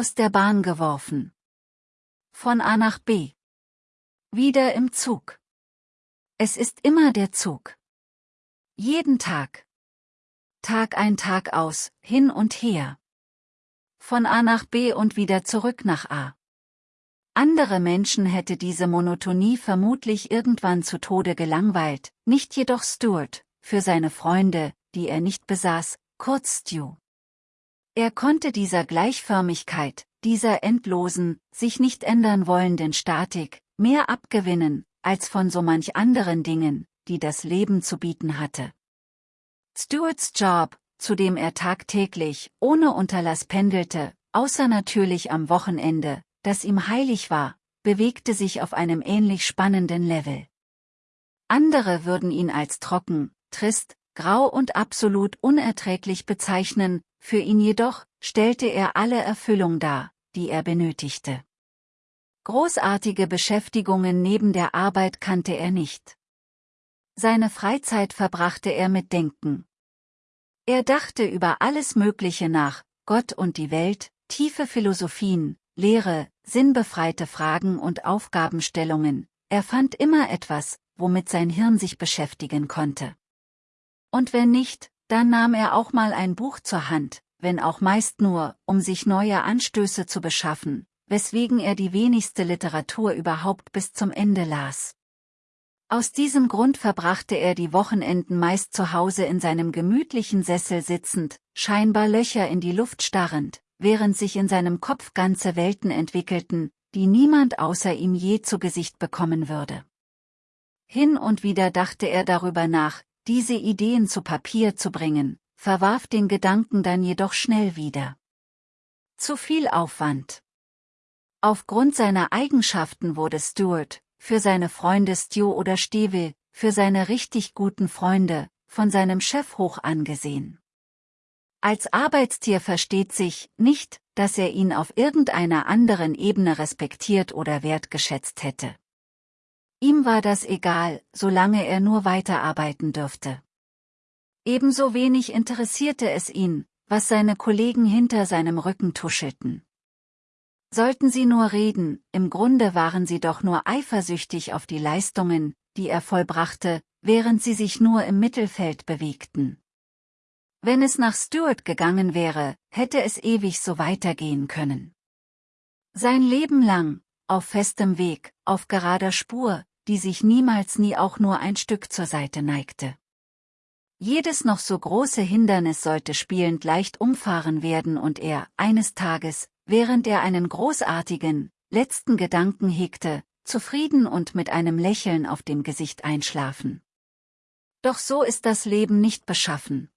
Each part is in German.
Aus der Bahn geworfen. Von A nach B. Wieder im Zug. Es ist immer der Zug. Jeden Tag. Tag ein Tag aus, hin und her. Von A nach B und wieder zurück nach A. Andere Menschen hätte diese Monotonie vermutlich irgendwann zu Tode gelangweilt, nicht jedoch Stuart, für seine Freunde, die er nicht besaß, kurz Stu. Er konnte dieser Gleichförmigkeit, dieser endlosen, sich nicht ändern wollenden Statik, mehr abgewinnen, als von so manch anderen Dingen, die das Leben zu bieten hatte. Stuarts Job, zu dem er tagtäglich, ohne Unterlass pendelte, außer natürlich am Wochenende, das ihm heilig war, bewegte sich auf einem ähnlich spannenden Level. Andere würden ihn als trocken, trist, grau und absolut unerträglich bezeichnen, für ihn jedoch stellte er alle Erfüllung dar, die er benötigte. Großartige Beschäftigungen neben der Arbeit kannte er nicht. Seine Freizeit verbrachte er mit Denken. Er dachte über alles Mögliche nach, Gott und die Welt, tiefe Philosophien, Lehre, sinnbefreite Fragen und Aufgabenstellungen, er fand immer etwas, womit sein Hirn sich beschäftigen konnte. Und wenn nicht, dann nahm er auch mal ein Buch zur Hand, wenn auch meist nur, um sich neue Anstöße zu beschaffen, weswegen er die wenigste Literatur überhaupt bis zum Ende las. Aus diesem Grund verbrachte er die Wochenenden meist zu Hause in seinem gemütlichen Sessel sitzend, scheinbar Löcher in die Luft starrend, während sich in seinem Kopf ganze Welten entwickelten, die niemand außer ihm je zu Gesicht bekommen würde. Hin und wieder dachte er darüber nach, diese Ideen zu Papier zu bringen, verwarf den Gedanken dann jedoch schnell wieder. Zu viel Aufwand. Aufgrund seiner Eigenschaften wurde Stuart, für seine Freunde Stu oder Steve, für seine richtig guten Freunde, von seinem Chef hoch angesehen. Als Arbeitstier versteht sich nicht, dass er ihn auf irgendeiner anderen Ebene respektiert oder wertgeschätzt hätte. Ihm war das egal, solange er nur weiterarbeiten dürfte. Ebenso wenig interessierte es ihn, was seine Kollegen hinter seinem Rücken tuschelten. Sollten sie nur reden, im Grunde waren sie doch nur eifersüchtig auf die Leistungen, die er vollbrachte, während sie sich nur im Mittelfeld bewegten. Wenn es nach Stuart gegangen wäre, hätte es ewig so weitergehen können. Sein Leben lang, auf festem Weg, auf gerader Spur, die sich niemals nie auch nur ein Stück zur Seite neigte. Jedes noch so große Hindernis sollte spielend leicht umfahren werden und er, eines Tages, während er einen großartigen, letzten Gedanken hegte, zufrieden und mit einem Lächeln auf dem Gesicht einschlafen. Doch so ist das Leben nicht beschaffen.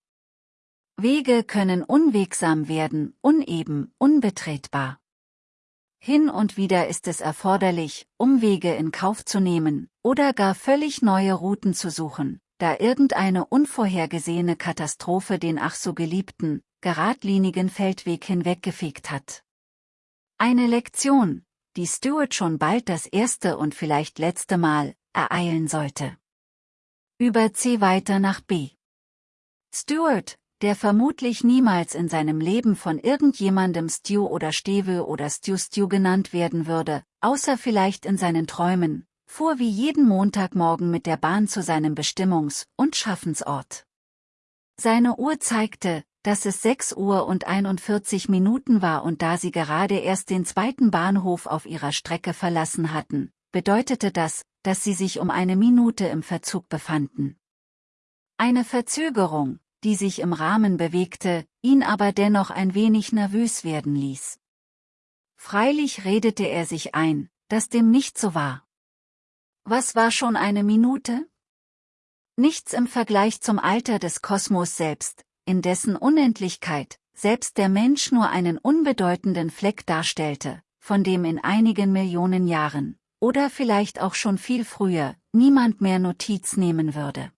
Wege können unwegsam werden, uneben, unbetretbar. Hin und wieder ist es erforderlich, Umwege in Kauf zu nehmen, oder gar völlig neue Routen zu suchen, da irgendeine unvorhergesehene Katastrophe den ach so geliebten, geradlinigen Feldweg hinweggefegt hat. Eine Lektion, die Stuart schon bald das erste und vielleicht letzte Mal ereilen sollte. Über C weiter nach B. Stuart, der vermutlich niemals in seinem Leben von irgendjemandem Stu oder Stewe oder Stu Stu genannt werden würde, außer vielleicht in seinen Träumen, fuhr wie jeden Montagmorgen mit der Bahn zu seinem Bestimmungs- und Schaffensort. Seine Uhr zeigte, dass es 6 Uhr und 41 Minuten war und da sie gerade erst den zweiten Bahnhof auf ihrer Strecke verlassen hatten, bedeutete das, dass sie sich um eine Minute im Verzug befanden. Eine Verzögerung, die sich im Rahmen bewegte, ihn aber dennoch ein wenig nervös werden ließ. Freilich redete er sich ein, dass dem nicht so war. Was war schon eine Minute? Nichts im Vergleich zum Alter des Kosmos selbst, in dessen Unendlichkeit selbst der Mensch nur einen unbedeutenden Fleck darstellte, von dem in einigen Millionen Jahren, oder vielleicht auch schon viel früher, niemand mehr Notiz nehmen würde.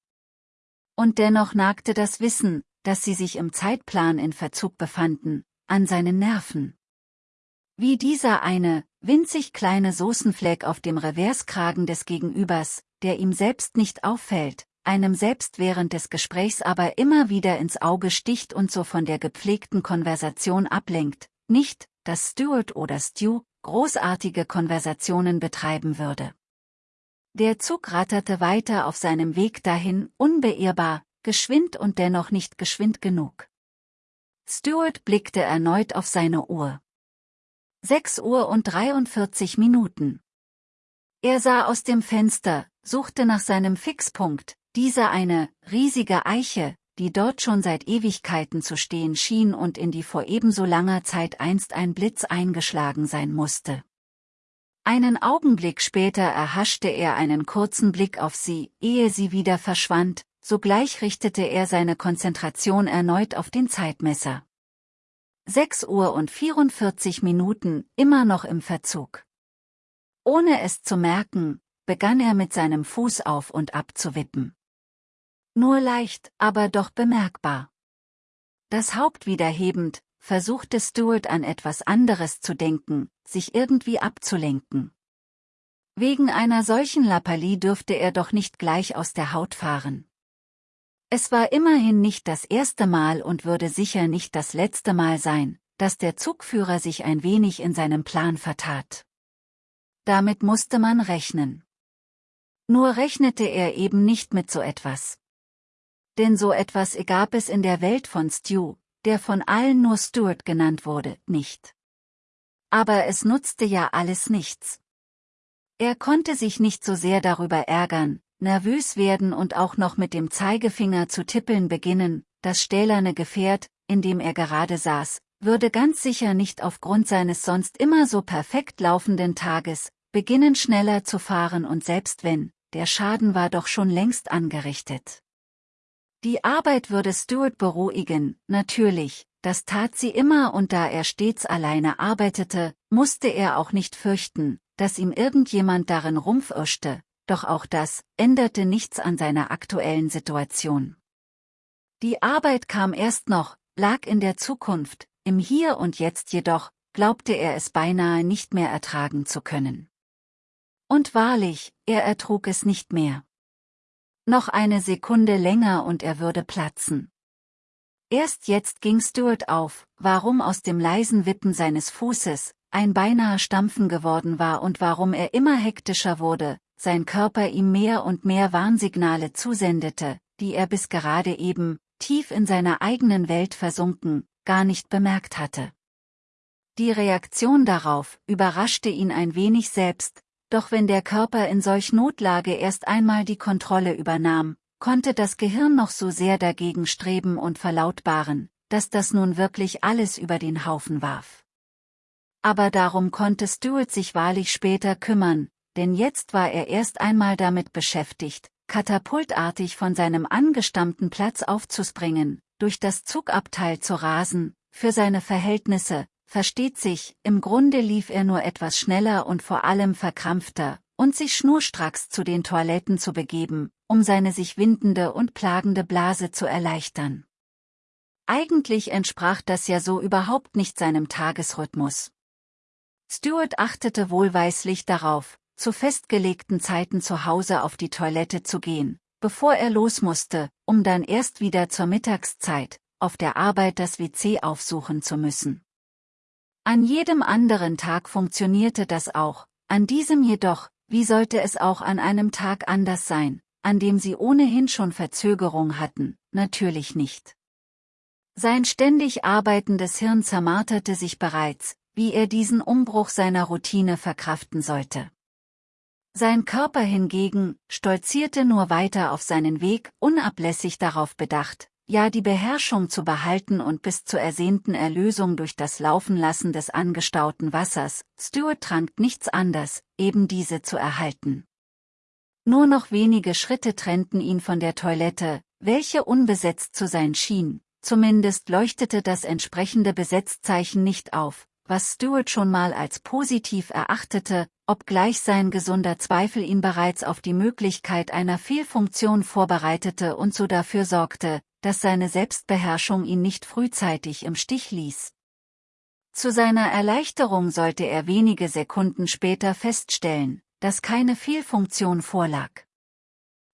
Und dennoch nagte das Wissen, dass sie sich im Zeitplan in Verzug befanden, an seinen Nerven. Wie dieser eine, winzig kleine Soßenfleck auf dem Reverskragen des Gegenübers, der ihm selbst nicht auffällt, einem selbst während des Gesprächs aber immer wieder ins Auge sticht und so von der gepflegten Konversation ablenkt, nicht, dass Stuart oder Stu großartige Konversationen betreiben würde. Der Zug ratterte weiter auf seinem Weg dahin, unbeirrbar, geschwind und dennoch nicht geschwind genug. Stuart blickte erneut auf seine Uhr. 6 Uhr und 43 Minuten. Er sah aus dem Fenster, suchte nach seinem Fixpunkt, dieser eine, riesige Eiche, die dort schon seit Ewigkeiten zu stehen schien und in die vor ebenso langer Zeit einst ein Blitz eingeschlagen sein musste. Einen Augenblick später erhaschte er einen kurzen Blick auf sie, ehe sie wieder verschwand, sogleich richtete er seine Konzentration erneut auf den Zeitmesser. 6 Uhr und 44 Minuten, immer noch im Verzug. Ohne es zu merken, begann er mit seinem Fuß auf und ab zu wippen. Nur leicht, aber doch bemerkbar. Das Haupt wieder hebend, versuchte Stuart an etwas anderes zu denken, sich irgendwie abzulenken. Wegen einer solchen Lappalie dürfte er doch nicht gleich aus der Haut fahren. Es war immerhin nicht das erste Mal und würde sicher nicht das letzte Mal sein, dass der Zugführer sich ein wenig in seinem Plan vertat. Damit musste man rechnen. Nur rechnete er eben nicht mit so etwas denn so etwas gab es in der Welt von Stu, der von allen nur Stuart genannt wurde, nicht. Aber es nutzte ja alles nichts. Er konnte sich nicht so sehr darüber ärgern, nervös werden und auch noch mit dem Zeigefinger zu tippeln beginnen, das stählerne Gefährt, in dem er gerade saß, würde ganz sicher nicht aufgrund seines sonst immer so perfekt laufenden Tages, beginnen schneller zu fahren und selbst wenn, der Schaden war doch schon längst angerichtet. Die Arbeit würde Stuart beruhigen, natürlich, das tat sie immer und da er stets alleine arbeitete, musste er auch nicht fürchten, dass ihm irgendjemand darin rumpfirschte, doch auch das änderte nichts an seiner aktuellen Situation. Die Arbeit kam erst noch, lag in der Zukunft, im Hier und Jetzt jedoch, glaubte er es beinahe nicht mehr ertragen zu können. Und wahrlich, er ertrug es nicht mehr. Noch eine Sekunde länger und er würde platzen. Erst jetzt ging Stuart auf, warum aus dem leisen Wippen seines Fußes ein beinahe Stampfen geworden war und warum er immer hektischer wurde, sein Körper ihm mehr und mehr Warnsignale zusendete, die er bis gerade eben, tief in seiner eigenen Welt versunken, gar nicht bemerkt hatte. Die Reaktion darauf überraschte ihn ein wenig selbst, doch wenn der Körper in solch Notlage erst einmal die Kontrolle übernahm, konnte das Gehirn noch so sehr dagegen streben und verlautbaren, dass das nun wirklich alles über den Haufen warf. Aber darum konnte Stuart sich wahrlich später kümmern, denn jetzt war er erst einmal damit beschäftigt, katapultartig von seinem angestammten Platz aufzuspringen, durch das Zugabteil zu rasen, für seine Verhältnisse, Versteht sich, im Grunde lief er nur etwas schneller und vor allem verkrampfter, und sich schnurstracks zu den Toiletten zu begeben, um seine sich windende und plagende Blase zu erleichtern. Eigentlich entsprach das ja so überhaupt nicht seinem Tagesrhythmus. Stuart achtete wohlweislich darauf, zu festgelegten Zeiten zu Hause auf die Toilette zu gehen, bevor er los musste, um dann erst wieder zur Mittagszeit, auf der Arbeit das WC aufsuchen zu müssen. An jedem anderen Tag funktionierte das auch, an diesem jedoch, wie sollte es auch an einem Tag anders sein, an dem sie ohnehin schon Verzögerung hatten, natürlich nicht. Sein ständig arbeitendes Hirn zermarterte sich bereits, wie er diesen Umbruch seiner Routine verkraften sollte. Sein Körper hingegen stolzierte nur weiter auf seinen Weg, unablässig darauf bedacht, ja die Beherrschung zu behalten und bis zur ersehnten Erlösung durch das Laufenlassen des angestauten Wassers, Stuart trank nichts anders, eben diese zu erhalten. Nur noch wenige Schritte trennten ihn von der Toilette, welche unbesetzt zu sein schien, zumindest leuchtete das entsprechende Besetzzeichen nicht auf, was Stuart schon mal als positiv erachtete, obgleich sein gesunder Zweifel ihn bereits auf die Möglichkeit einer Fehlfunktion vorbereitete und so dafür sorgte, dass seine Selbstbeherrschung ihn nicht frühzeitig im Stich ließ. Zu seiner Erleichterung sollte er wenige Sekunden später feststellen, dass keine Fehlfunktion vorlag.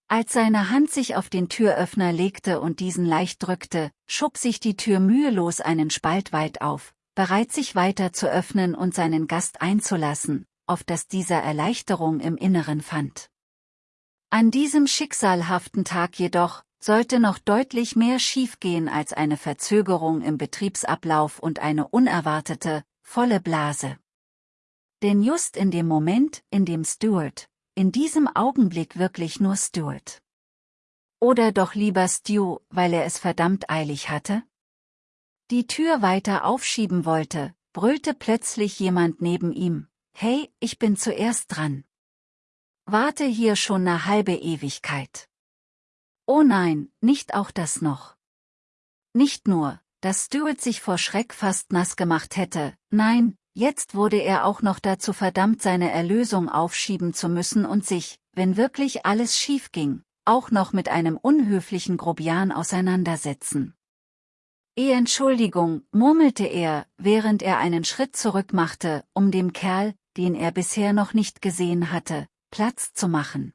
Als seine Hand sich auf den Türöffner legte und diesen leicht drückte, schob sich die Tür mühelos einen Spalt weit auf, bereit sich weiter zu öffnen und seinen Gast einzulassen, auf das dieser Erleichterung im Inneren fand. An diesem schicksalhaften Tag jedoch, sollte noch deutlich mehr schiefgehen als eine Verzögerung im Betriebsablauf und eine unerwartete, volle Blase. Denn just in dem Moment, in dem Stuart, in diesem Augenblick wirklich nur Stuart. Oder doch lieber Stu, weil er es verdammt eilig hatte? Die Tür weiter aufschieben wollte, brüllte plötzlich jemand neben ihm, Hey, ich bin zuerst dran. Warte hier schon eine halbe Ewigkeit. Oh nein, nicht auch das noch. Nicht nur, dass Stuart sich vor Schreck fast nass gemacht hätte, nein, jetzt wurde er auch noch dazu verdammt seine Erlösung aufschieben zu müssen und sich, wenn wirklich alles schief ging, auch noch mit einem unhöflichen Grobian auseinandersetzen. Eh Entschuldigung, murmelte er, während er einen Schritt zurück machte, um dem Kerl, den er bisher noch nicht gesehen hatte, Platz zu machen.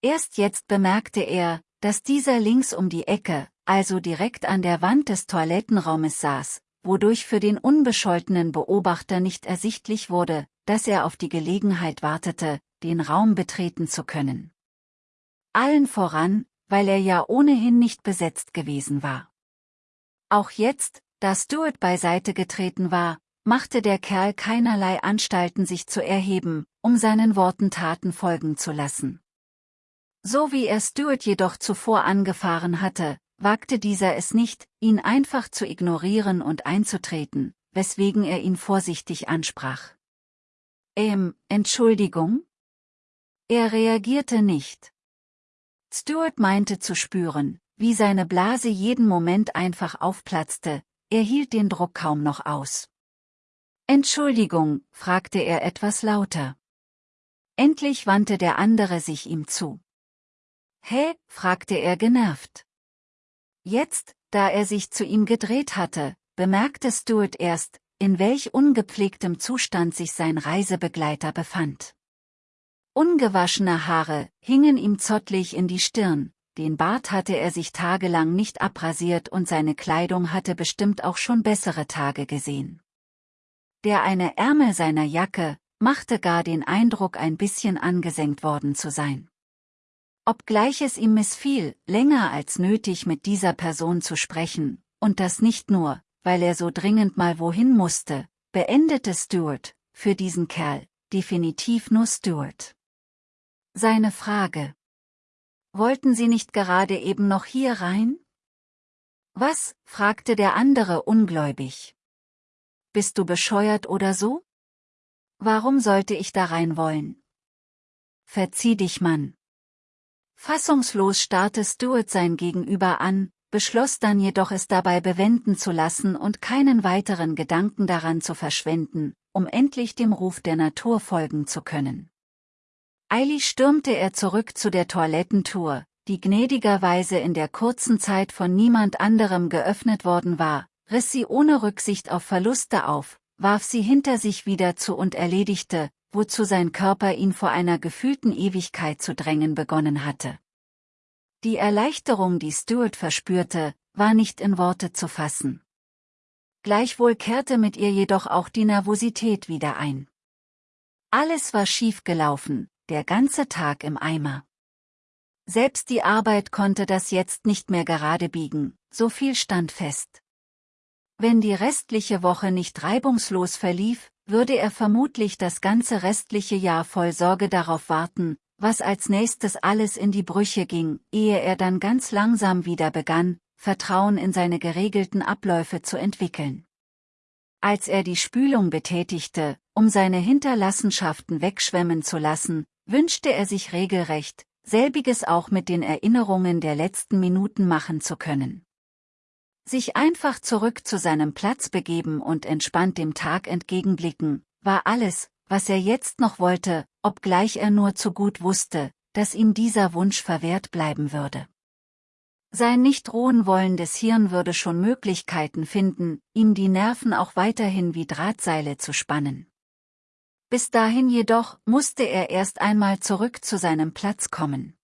Erst jetzt bemerkte er, dass dieser links um die Ecke, also direkt an der Wand des Toilettenraumes saß, wodurch für den unbescholtenen Beobachter nicht ersichtlich wurde, dass er auf die Gelegenheit wartete, den Raum betreten zu können. Allen voran, weil er ja ohnehin nicht besetzt gewesen war. Auch jetzt, da Stuart beiseite getreten war, machte der Kerl keinerlei Anstalten sich zu erheben, um seinen Worten Taten folgen zu lassen. So wie er Stuart jedoch zuvor angefahren hatte, wagte dieser es nicht, ihn einfach zu ignorieren und einzutreten, weswegen er ihn vorsichtig ansprach. Ähm, Entschuldigung? Er reagierte nicht. Stuart meinte zu spüren, wie seine Blase jeden Moment einfach aufplatzte, er hielt den Druck kaum noch aus. Entschuldigung, fragte er etwas lauter. Endlich wandte der andere sich ihm zu. Hä? fragte er genervt. Jetzt, da er sich zu ihm gedreht hatte, bemerkte Stuart erst, in welch ungepflegtem Zustand sich sein Reisebegleiter befand. Ungewaschene Haare hingen ihm zottlig in die Stirn, den Bart hatte er sich tagelang nicht abrasiert und seine Kleidung hatte bestimmt auch schon bessere Tage gesehen. Der eine Ärmel seiner Jacke machte gar den Eindruck ein bisschen angesenkt worden zu sein. Obgleich es ihm missfiel, länger als nötig mit dieser Person zu sprechen, und das nicht nur, weil er so dringend mal wohin musste, beendete Stuart, für diesen Kerl, definitiv nur Stuart. Seine Frage. Wollten Sie nicht gerade eben noch hier rein? Was? fragte der andere ungläubig. Bist du bescheuert oder so? Warum sollte ich da rein wollen? Verzieh dich, Mann. Fassungslos starrte Stuart sein Gegenüber an, beschloss dann jedoch es dabei bewenden zu lassen und keinen weiteren Gedanken daran zu verschwenden, um endlich dem Ruf der Natur folgen zu können. Eilig stürmte er zurück zu der Toilettentour, die gnädigerweise in der kurzen Zeit von niemand anderem geöffnet worden war, riss sie ohne Rücksicht auf Verluste auf, warf sie hinter sich wieder zu und erledigte, wozu sein Körper ihn vor einer gefühlten Ewigkeit zu drängen begonnen hatte. Die Erleichterung, die Stuart verspürte, war nicht in Worte zu fassen. Gleichwohl kehrte mit ihr jedoch auch die Nervosität wieder ein. Alles war schief gelaufen, der ganze Tag im Eimer. Selbst die Arbeit konnte das jetzt nicht mehr gerade biegen, so viel stand fest. Wenn die restliche Woche nicht reibungslos verlief, würde er vermutlich das ganze restliche Jahr voll Sorge darauf warten, was als nächstes alles in die Brüche ging, ehe er dann ganz langsam wieder begann, Vertrauen in seine geregelten Abläufe zu entwickeln. Als er die Spülung betätigte, um seine Hinterlassenschaften wegschwemmen zu lassen, wünschte er sich regelrecht, selbiges auch mit den Erinnerungen der letzten Minuten machen zu können sich einfach zurück zu seinem Platz begeben und entspannt dem Tag entgegenblicken, war alles, was er jetzt noch wollte, obgleich er nur zu gut wusste, dass ihm dieser Wunsch verwehrt bleiben würde. Sein nicht ruhen wollendes Hirn würde schon Möglichkeiten finden, ihm die Nerven auch weiterhin wie Drahtseile zu spannen. Bis dahin jedoch musste er erst einmal zurück zu seinem Platz kommen.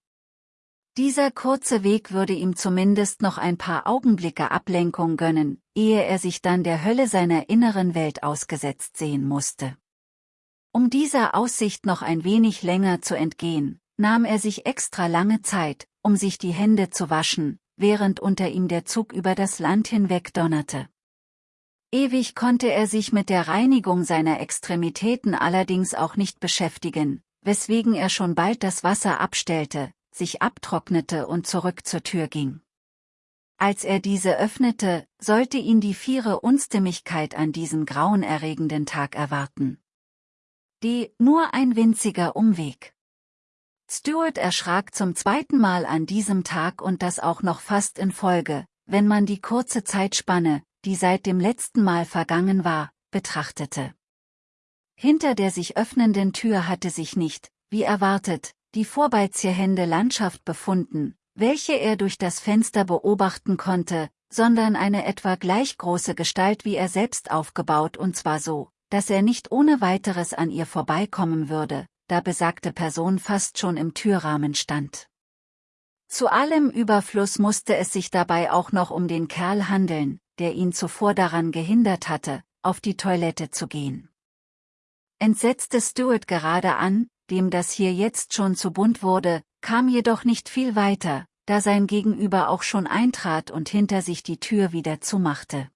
Dieser kurze Weg würde ihm zumindest noch ein paar Augenblicke Ablenkung gönnen, ehe er sich dann der Hölle seiner inneren Welt ausgesetzt sehen musste. Um dieser Aussicht noch ein wenig länger zu entgehen, nahm er sich extra lange Zeit, um sich die Hände zu waschen, während unter ihm der Zug über das Land hinweg donnerte. Ewig konnte er sich mit der Reinigung seiner Extremitäten allerdings auch nicht beschäftigen, weswegen er schon bald das Wasser abstellte, sich abtrocknete und zurück zur Tür ging. Als er diese öffnete, sollte ihn die viere Unstimmigkeit an diesem grauenerregenden Tag erwarten. Die nur ein winziger Umweg. Stuart erschrak zum zweiten Mal an diesem Tag und das auch noch fast in Folge, wenn man die kurze Zeitspanne, die seit dem letzten Mal vergangen war, betrachtete. Hinter der sich öffnenden Tür hatte sich nicht, wie erwartet, die vorbeizierhände Landschaft befunden, welche er durch das Fenster beobachten konnte, sondern eine etwa gleich große Gestalt wie er selbst aufgebaut und zwar so, dass er nicht ohne weiteres an ihr vorbeikommen würde, da besagte Person fast schon im Türrahmen stand. Zu allem Überfluss musste es sich dabei auch noch um den Kerl handeln, der ihn zuvor daran gehindert hatte, auf die Toilette zu gehen. Entsetzte Stuart gerade an, dem das hier jetzt schon zu bunt wurde, kam jedoch nicht viel weiter, da sein Gegenüber auch schon eintrat und hinter sich die Tür wieder zumachte.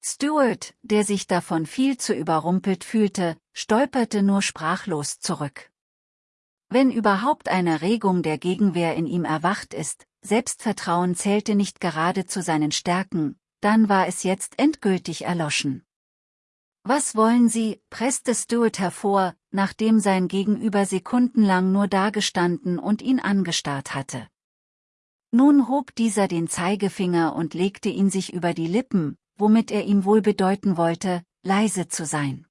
Stuart, der sich davon viel zu überrumpelt fühlte, stolperte nur sprachlos zurück. Wenn überhaupt eine Regung der Gegenwehr in ihm erwacht ist, Selbstvertrauen zählte nicht gerade zu seinen Stärken, dann war es jetzt endgültig erloschen. Was wollen Sie, presste Stuart hervor, nachdem sein Gegenüber sekundenlang nur dagestanden und ihn angestarrt hatte. Nun hob dieser den Zeigefinger und legte ihn sich über die Lippen, womit er ihm wohl bedeuten wollte, leise zu sein.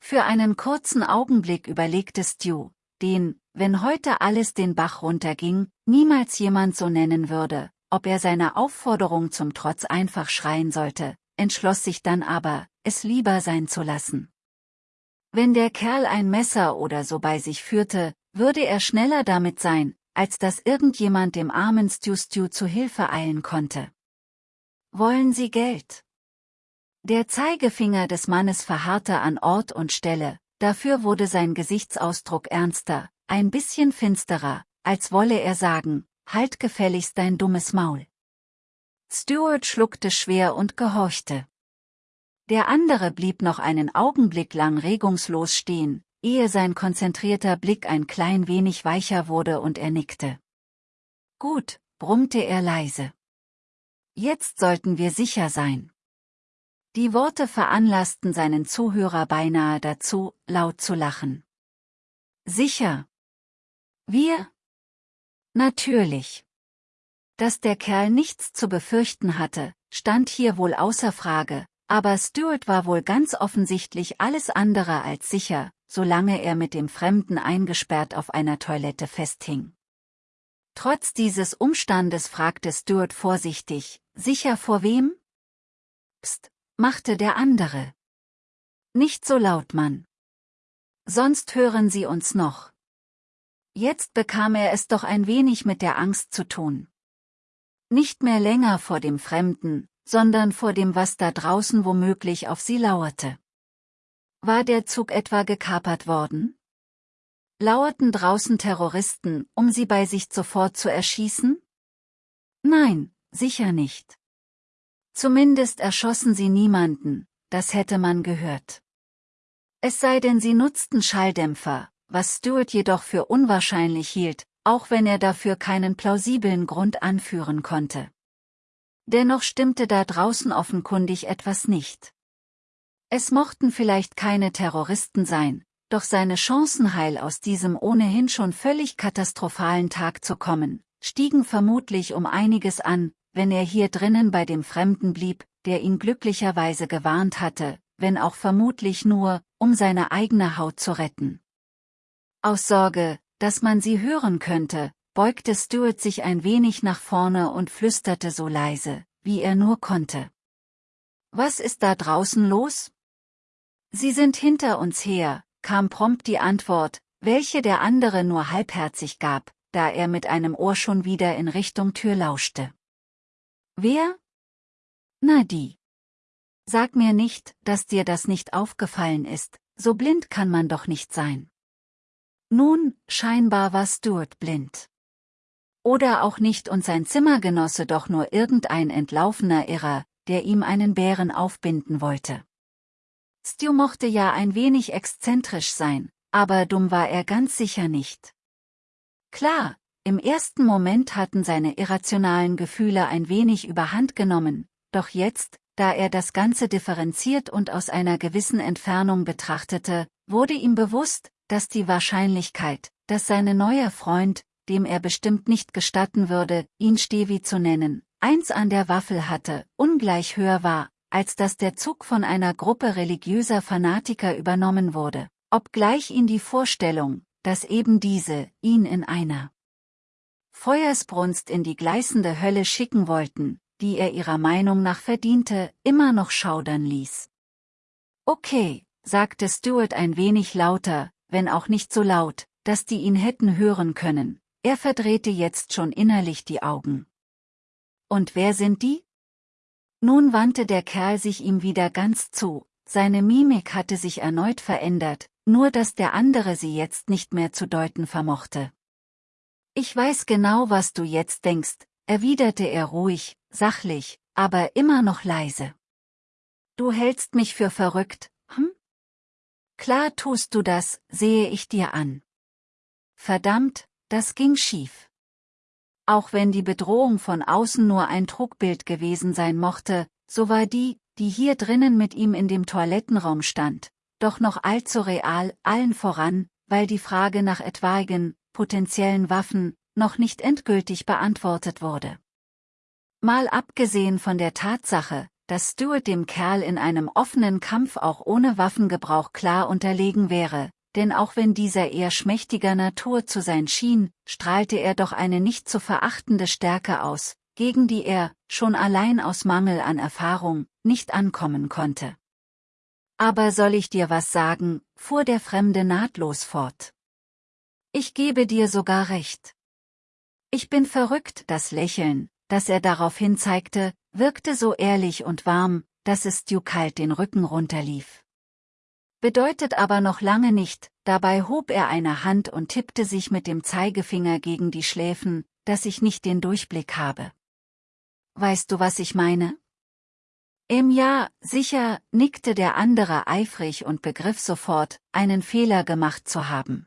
Für einen kurzen Augenblick überlegte Stu, den, wenn heute alles den Bach runterging, niemals jemand so nennen würde, ob er seiner Aufforderung zum Trotz einfach schreien sollte, entschloss sich dann aber, es lieber sein zu lassen. Wenn der Kerl ein Messer oder so bei sich führte, würde er schneller damit sein, als dass irgendjemand dem armen Stu Stu zu Hilfe eilen konnte. Wollen Sie Geld? Der Zeigefinger des Mannes verharrte an Ort und Stelle, dafür wurde sein Gesichtsausdruck ernster, ein bisschen finsterer, als wolle er sagen, halt gefälligst dein dummes Maul. Stuart schluckte schwer und gehorchte. Der andere blieb noch einen Augenblick lang regungslos stehen, ehe sein konzentrierter Blick ein klein wenig weicher wurde und er nickte. Gut, brummte er leise. Jetzt sollten wir sicher sein. Die Worte veranlassten seinen Zuhörer beinahe dazu, laut zu lachen. Sicher. Wir? Natürlich. Dass der Kerl nichts zu befürchten hatte, stand hier wohl außer Frage, aber Stuart war wohl ganz offensichtlich alles andere als sicher, solange er mit dem Fremden eingesperrt auf einer Toilette festhing. Trotz dieses Umstandes fragte Stuart vorsichtig, sicher vor wem? Psst, machte der andere. Nicht so laut, Mann. Sonst hören sie uns noch. Jetzt bekam er es doch ein wenig mit der Angst zu tun. Nicht mehr länger vor dem Fremden, sondern vor dem, was da draußen womöglich auf sie lauerte. War der Zug etwa gekapert worden? Lauerten draußen Terroristen, um sie bei sich sofort zu erschießen? Nein, sicher nicht. Zumindest erschossen sie niemanden, das hätte man gehört. Es sei denn sie nutzten Schalldämpfer, was Stuart jedoch für unwahrscheinlich hielt, auch wenn er dafür keinen plausiblen Grund anführen konnte. Dennoch stimmte da draußen offenkundig etwas nicht. Es mochten vielleicht keine Terroristen sein, doch seine Chancen heil aus diesem ohnehin schon völlig katastrophalen Tag zu kommen, stiegen vermutlich um einiges an, wenn er hier drinnen bei dem Fremden blieb, der ihn glücklicherweise gewarnt hatte, wenn auch vermutlich nur, um seine eigene Haut zu retten. Aus Sorge, dass man sie hören könnte, beugte Stuart sich ein wenig nach vorne und flüsterte so leise, wie er nur konnte. Was ist da draußen los? Sie sind hinter uns her, kam prompt die Antwort, welche der andere nur halbherzig gab, da er mit einem Ohr schon wieder in Richtung Tür lauschte. Wer? Na die. Sag mir nicht, dass dir das nicht aufgefallen ist, so blind kann man doch nicht sein. Nun, scheinbar war Stuart blind. Oder auch nicht und sein Zimmergenosse doch nur irgendein entlaufener Irrer, der ihm einen Bären aufbinden wollte. Stu mochte ja ein wenig exzentrisch sein, aber dumm war er ganz sicher nicht. Klar, im ersten Moment hatten seine irrationalen Gefühle ein wenig überhand genommen, doch jetzt, da er das Ganze differenziert und aus einer gewissen Entfernung betrachtete, wurde ihm bewusst, dass die Wahrscheinlichkeit, dass seine neue Freund, dem er bestimmt nicht gestatten würde, ihn Stevi zu nennen, eins an der Waffel hatte, ungleich höher war, als dass der Zug von einer Gruppe religiöser Fanatiker übernommen wurde, obgleich ihn die Vorstellung, dass eben diese, ihn in einer Feuersbrunst in die gleißende Hölle schicken wollten, die er ihrer Meinung nach verdiente, immer noch schaudern ließ. Okay, sagte Stuart ein wenig lauter, wenn auch nicht so laut, dass die ihn hätten hören können, er verdrehte jetzt schon innerlich die Augen. Und wer sind die? Nun wandte der Kerl sich ihm wieder ganz zu, seine Mimik hatte sich erneut verändert, nur dass der andere sie jetzt nicht mehr zu deuten vermochte. Ich weiß genau, was du jetzt denkst, erwiderte er ruhig, sachlich, aber immer noch leise. Du hältst mich für verrückt, hm? Klar tust du das, sehe ich dir an. Verdammt, das ging schief. Auch wenn die Bedrohung von außen nur ein Trugbild gewesen sein mochte, so war die, die hier drinnen mit ihm in dem Toilettenraum stand, doch noch allzu real, allen voran, weil die Frage nach etwaigen, potenziellen Waffen, noch nicht endgültig beantwortet wurde. Mal abgesehen von der Tatsache, dass Stuart dem Kerl in einem offenen Kampf auch ohne Waffengebrauch klar unterlegen wäre, denn auch wenn dieser eher schmächtiger Natur zu sein schien, strahlte er doch eine nicht zu verachtende Stärke aus, gegen die er, schon allein aus Mangel an Erfahrung, nicht ankommen konnte. Aber soll ich dir was sagen, fuhr der Fremde nahtlos fort. Ich gebe dir sogar recht. Ich bin verrückt, das Lächeln, das er daraufhin zeigte, wirkte so ehrlich und warm, dass es Stu kalt den Rücken runterlief bedeutet aber noch lange nicht, dabei hob er eine Hand und tippte sich mit dem Zeigefinger gegen die Schläfen, dass ich nicht den Durchblick habe. Weißt du, was ich meine? Im Ja, sicher, nickte der andere eifrig und begriff sofort, einen Fehler gemacht zu haben.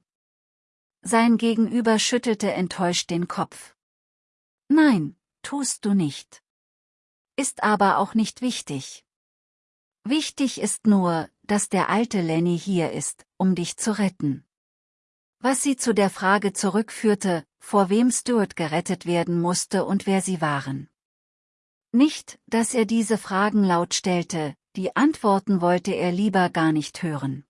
Sein Gegenüber schüttelte enttäuscht den Kopf. Nein, tust du nicht. Ist aber auch nicht wichtig. Wichtig ist nur, dass der alte Lenny hier ist, um dich zu retten. Was sie zu der Frage zurückführte, vor wem Stuart gerettet werden musste und wer sie waren. Nicht, dass er diese Fragen laut stellte, die Antworten wollte er lieber gar nicht hören.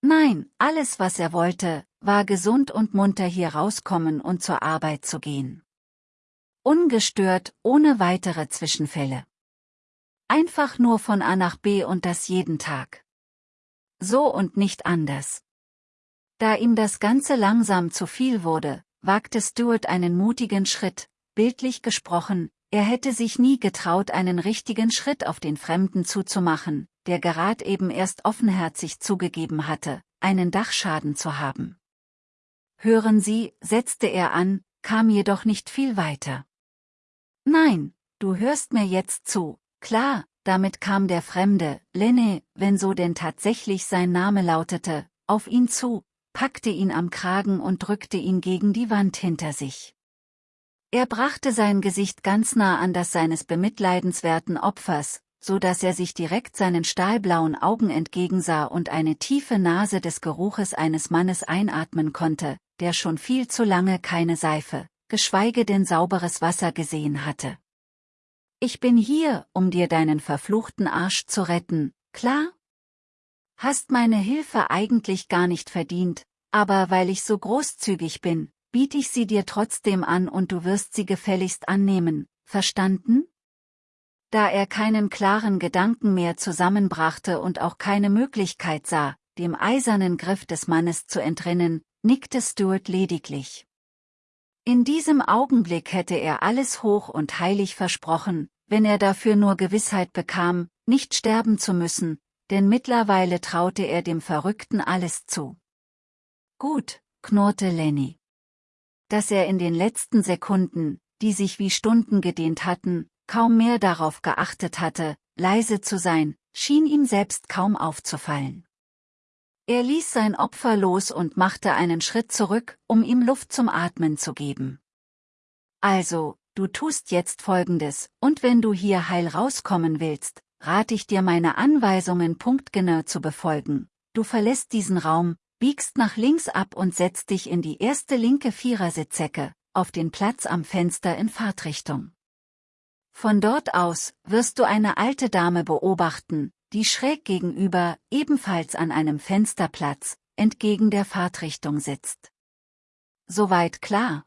Nein, alles was er wollte, war gesund und munter hier rauskommen und zur Arbeit zu gehen. Ungestört, ohne weitere Zwischenfälle. Einfach nur von A nach B und das jeden Tag. So und nicht anders. Da ihm das Ganze langsam zu viel wurde, wagte Stuart einen mutigen Schritt, bildlich gesprochen, er hätte sich nie getraut einen richtigen Schritt auf den Fremden zuzumachen, der gerad eben erst offenherzig zugegeben hatte, einen Dachschaden zu haben. Hören Sie, setzte er an, kam jedoch nicht viel weiter. Nein, du hörst mir jetzt zu, Klar, damit kam der Fremde, Lenne, wenn so denn tatsächlich sein Name lautete, auf ihn zu, packte ihn am Kragen und drückte ihn gegen die Wand hinter sich. Er brachte sein Gesicht ganz nah an das seines bemitleidenswerten Opfers, so dass er sich direkt seinen stahlblauen Augen entgegensah und eine tiefe Nase des Geruches eines Mannes einatmen konnte, der schon viel zu lange keine Seife, geschweige denn sauberes Wasser gesehen hatte. Ich bin hier, um dir deinen verfluchten Arsch zu retten, klar? Hast meine Hilfe eigentlich gar nicht verdient, aber weil ich so großzügig bin, biete ich sie dir trotzdem an und du wirst sie gefälligst annehmen, verstanden? Da er keinen klaren Gedanken mehr zusammenbrachte und auch keine Möglichkeit sah, dem eisernen Griff des Mannes zu entrinnen, nickte Stuart lediglich. In diesem Augenblick hätte er alles hoch und heilig versprochen, wenn er dafür nur Gewissheit bekam, nicht sterben zu müssen, denn mittlerweile traute er dem Verrückten alles zu. Gut, knurrte Lenny. Dass er in den letzten Sekunden, die sich wie Stunden gedehnt hatten, kaum mehr darauf geachtet hatte, leise zu sein, schien ihm selbst kaum aufzufallen. Er ließ sein Opfer los und machte einen Schritt zurück, um ihm Luft zum Atmen zu geben. Also, du tust jetzt Folgendes, und wenn du hier heil rauskommen willst, rate ich dir meine Anweisungen punktgenau zu befolgen. Du verlässt diesen Raum, biegst nach links ab und setzt dich in die erste linke Vierersitzecke, auf den Platz am Fenster in Fahrtrichtung. Von dort aus wirst du eine alte Dame beobachten, die schräg gegenüber, ebenfalls an einem Fensterplatz, entgegen der Fahrtrichtung sitzt. Soweit klar?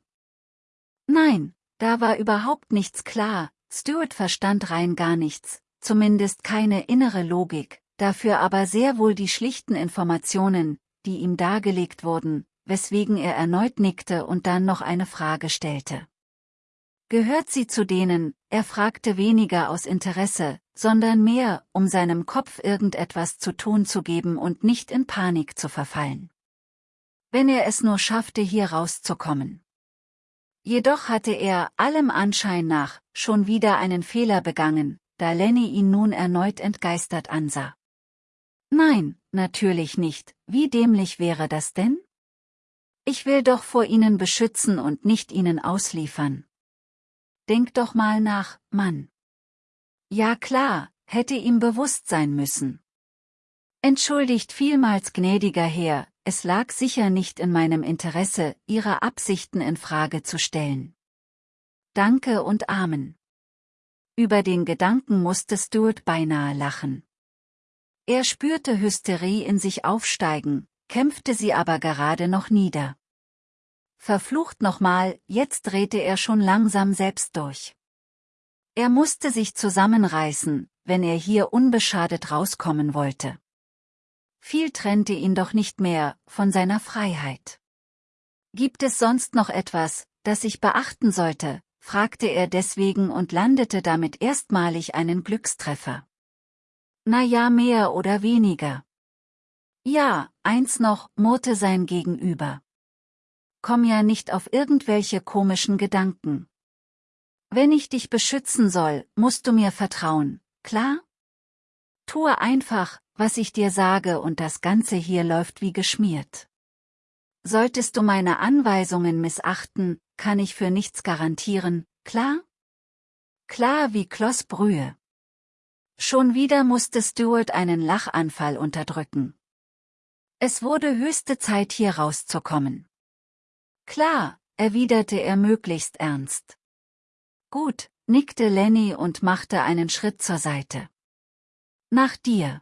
Nein, da war überhaupt nichts klar, Stuart verstand rein gar nichts, zumindest keine innere Logik, dafür aber sehr wohl die schlichten Informationen, die ihm dargelegt wurden, weswegen er erneut nickte und dann noch eine Frage stellte. Gehört sie zu denen, er fragte weniger aus Interesse, sondern mehr, um seinem Kopf irgendetwas zu tun zu geben und nicht in Panik zu verfallen. Wenn er es nur schaffte, hier rauszukommen. Jedoch hatte er, allem Anschein nach, schon wieder einen Fehler begangen, da Lenny ihn nun erneut entgeistert ansah. Nein, natürlich nicht, wie dämlich wäre das denn? Ich will doch vor ihnen beschützen und nicht ihnen ausliefern. Denk doch mal nach, Mann. Ja klar, hätte ihm bewusst sein müssen. Entschuldigt vielmals gnädiger Herr, es lag sicher nicht in meinem Interesse, Ihre Absichten in Frage zu stellen. Danke und Amen. Über den Gedanken musste Stuart beinahe lachen. Er spürte Hysterie in sich aufsteigen, kämpfte sie aber gerade noch nieder. Verflucht nochmal, jetzt drehte er schon langsam selbst durch. Er musste sich zusammenreißen, wenn er hier unbeschadet rauskommen wollte. Viel trennte ihn doch nicht mehr von seiner Freiheit. Gibt es sonst noch etwas, das ich beachten sollte, fragte er deswegen und landete damit erstmalig einen Glückstreffer. Na ja, mehr oder weniger. Ja, eins noch, murrte sein Gegenüber. Komm ja nicht auf irgendwelche komischen Gedanken. Wenn ich dich beschützen soll, musst du mir vertrauen, klar? Tue einfach, was ich dir sage und das Ganze hier läuft wie geschmiert. Solltest du meine Anweisungen missachten, kann ich für nichts garantieren, klar? Klar wie Klossbrühe. Schon wieder musste Stuart einen Lachanfall unterdrücken. Es wurde höchste Zeit hier rauszukommen. Klar, erwiderte er möglichst ernst. Gut, nickte Lenny und machte einen Schritt zur Seite. Nach dir.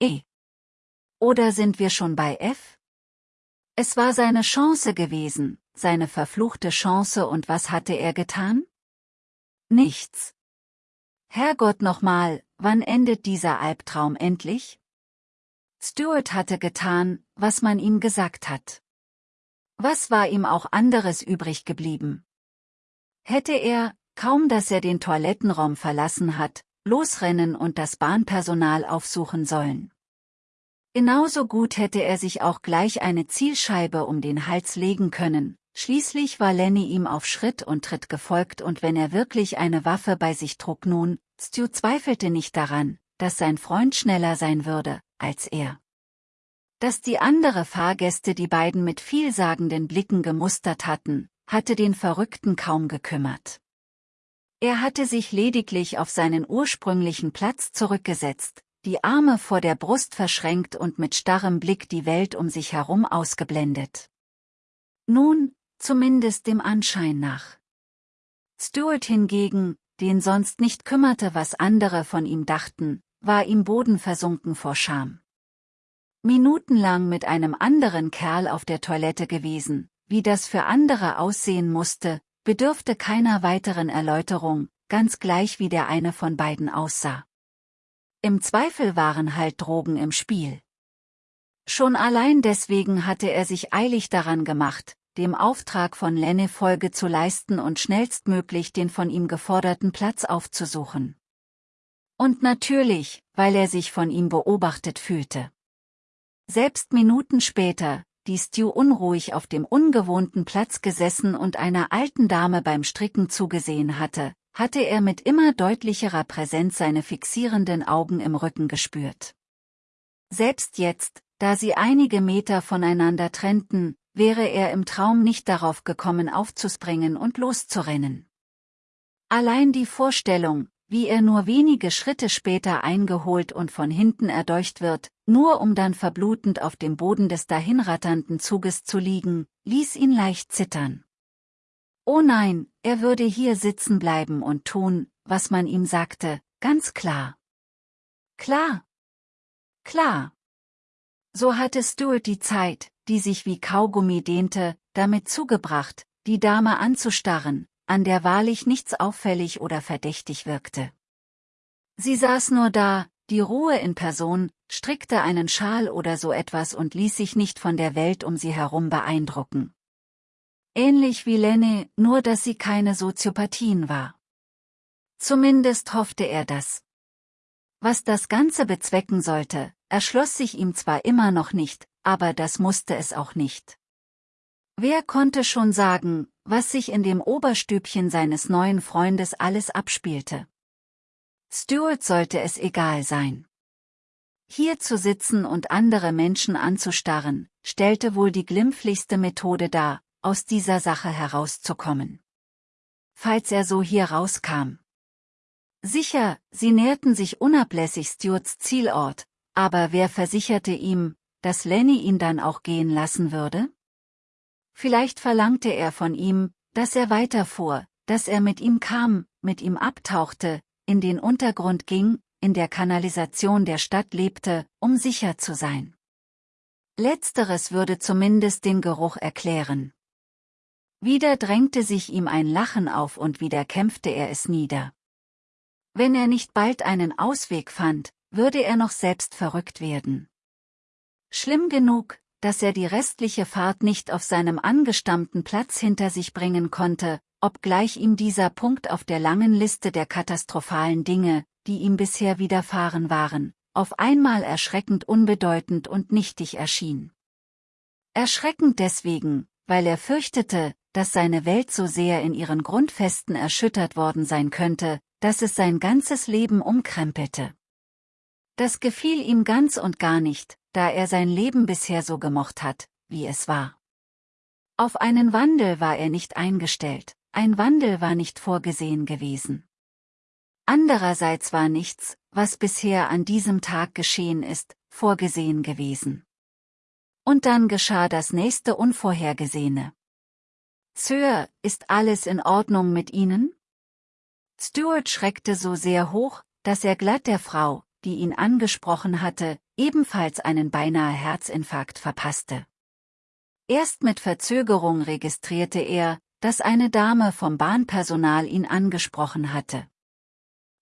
E. Oder sind wir schon bei F? Es war seine Chance gewesen, seine verfluchte Chance und was hatte er getan? Nichts. Herrgott nochmal, wann endet dieser Albtraum endlich? Stuart hatte getan, was man ihm gesagt hat. Was war ihm auch anderes übrig geblieben? Hätte er, kaum dass er den Toilettenraum verlassen hat, losrennen und das Bahnpersonal aufsuchen sollen. Genauso gut hätte er sich auch gleich eine Zielscheibe um den Hals legen können, schließlich war Lenny ihm auf Schritt und Tritt gefolgt und wenn er wirklich eine Waffe bei sich trug nun, Stu zweifelte nicht daran, dass sein Freund schneller sein würde, als er. Dass die andere Fahrgäste die beiden mit vielsagenden Blicken gemustert hatten, hatte den Verrückten kaum gekümmert. Er hatte sich lediglich auf seinen ursprünglichen Platz zurückgesetzt, die Arme vor der Brust verschränkt und mit starrem Blick die Welt um sich herum ausgeblendet. Nun, zumindest dem Anschein nach. Stuart hingegen, den sonst nicht kümmerte, was andere von ihm dachten, war ihm bodenversunken vor Scham. Minutenlang mit einem anderen Kerl auf der Toilette gewesen, wie das für andere aussehen musste, bedürfte keiner weiteren Erläuterung, ganz gleich wie der eine von beiden aussah. Im Zweifel waren halt Drogen im Spiel. Schon allein deswegen hatte er sich eilig daran gemacht, dem Auftrag von Lenne Folge zu leisten und schnellstmöglich den von ihm geforderten Platz aufzusuchen. Und natürlich, weil er sich von ihm beobachtet fühlte. Selbst Minuten später, die Stu unruhig auf dem ungewohnten Platz gesessen und einer alten Dame beim Stricken zugesehen hatte, hatte er mit immer deutlicherer Präsenz seine fixierenden Augen im Rücken gespürt. Selbst jetzt, da sie einige Meter voneinander trennten, wäre er im Traum nicht darauf gekommen aufzuspringen und loszurennen. Allein die Vorstellung, wie er nur wenige Schritte später eingeholt und von hinten erdolcht wird, nur um dann verblutend auf dem Boden des dahinratternden Zuges zu liegen, ließ ihn leicht zittern. Oh nein, er würde hier sitzen bleiben und tun, was man ihm sagte, ganz klar. Klar. Klar. So hatte Stuart die Zeit, die sich wie Kaugummi dehnte, damit zugebracht, die Dame anzustarren, an der wahrlich nichts auffällig oder verdächtig wirkte. Sie saß nur da, die Ruhe in Person, strickte einen Schal oder so etwas und ließ sich nicht von der Welt um sie herum beeindrucken. Ähnlich wie Lenny, nur dass sie keine Soziopathien war. Zumindest hoffte er das. Was das Ganze bezwecken sollte, erschloss sich ihm zwar immer noch nicht, aber das musste es auch nicht. Wer konnte schon sagen, was sich in dem Oberstübchen seines neuen Freundes alles abspielte? Stuart sollte es egal sein. Hier zu sitzen und andere Menschen anzustarren, stellte wohl die glimpflichste Methode dar, aus dieser Sache herauszukommen. Falls er so hier rauskam. Sicher, sie näherten sich unablässig Stuarts Zielort, aber wer versicherte ihm, dass Lenny ihn dann auch gehen lassen würde? Vielleicht verlangte er von ihm, dass er weiterfuhr, dass er mit ihm kam, mit ihm abtauchte, in den Untergrund ging, in der Kanalisation der Stadt lebte, um sicher zu sein. Letzteres würde zumindest den Geruch erklären. Wieder drängte sich ihm ein Lachen auf und wieder kämpfte er es nieder. Wenn er nicht bald einen Ausweg fand, würde er noch selbst verrückt werden. Schlimm genug, dass er die restliche Fahrt nicht auf seinem angestammten Platz hinter sich bringen konnte, obgleich ihm dieser Punkt auf der langen Liste der katastrophalen Dinge, die ihm bisher widerfahren waren, auf einmal erschreckend unbedeutend und nichtig erschien. Erschreckend deswegen, weil er fürchtete, dass seine Welt so sehr in ihren Grundfesten erschüttert worden sein könnte, dass es sein ganzes Leben umkrempelte. Das gefiel ihm ganz und gar nicht, da er sein Leben bisher so gemocht hat, wie es war. Auf einen Wandel war er nicht eingestellt, ein Wandel war nicht vorgesehen gewesen. Andererseits war nichts, was bisher an diesem Tag geschehen ist, vorgesehen gewesen. Und dann geschah das nächste Unvorhergesehene. Sir, ist alles in Ordnung mit Ihnen? Stuart schreckte so sehr hoch, dass er glatt der Frau, die ihn angesprochen hatte, ebenfalls einen beinahe Herzinfarkt verpasste. Erst mit Verzögerung registrierte er, dass eine Dame vom Bahnpersonal ihn angesprochen hatte.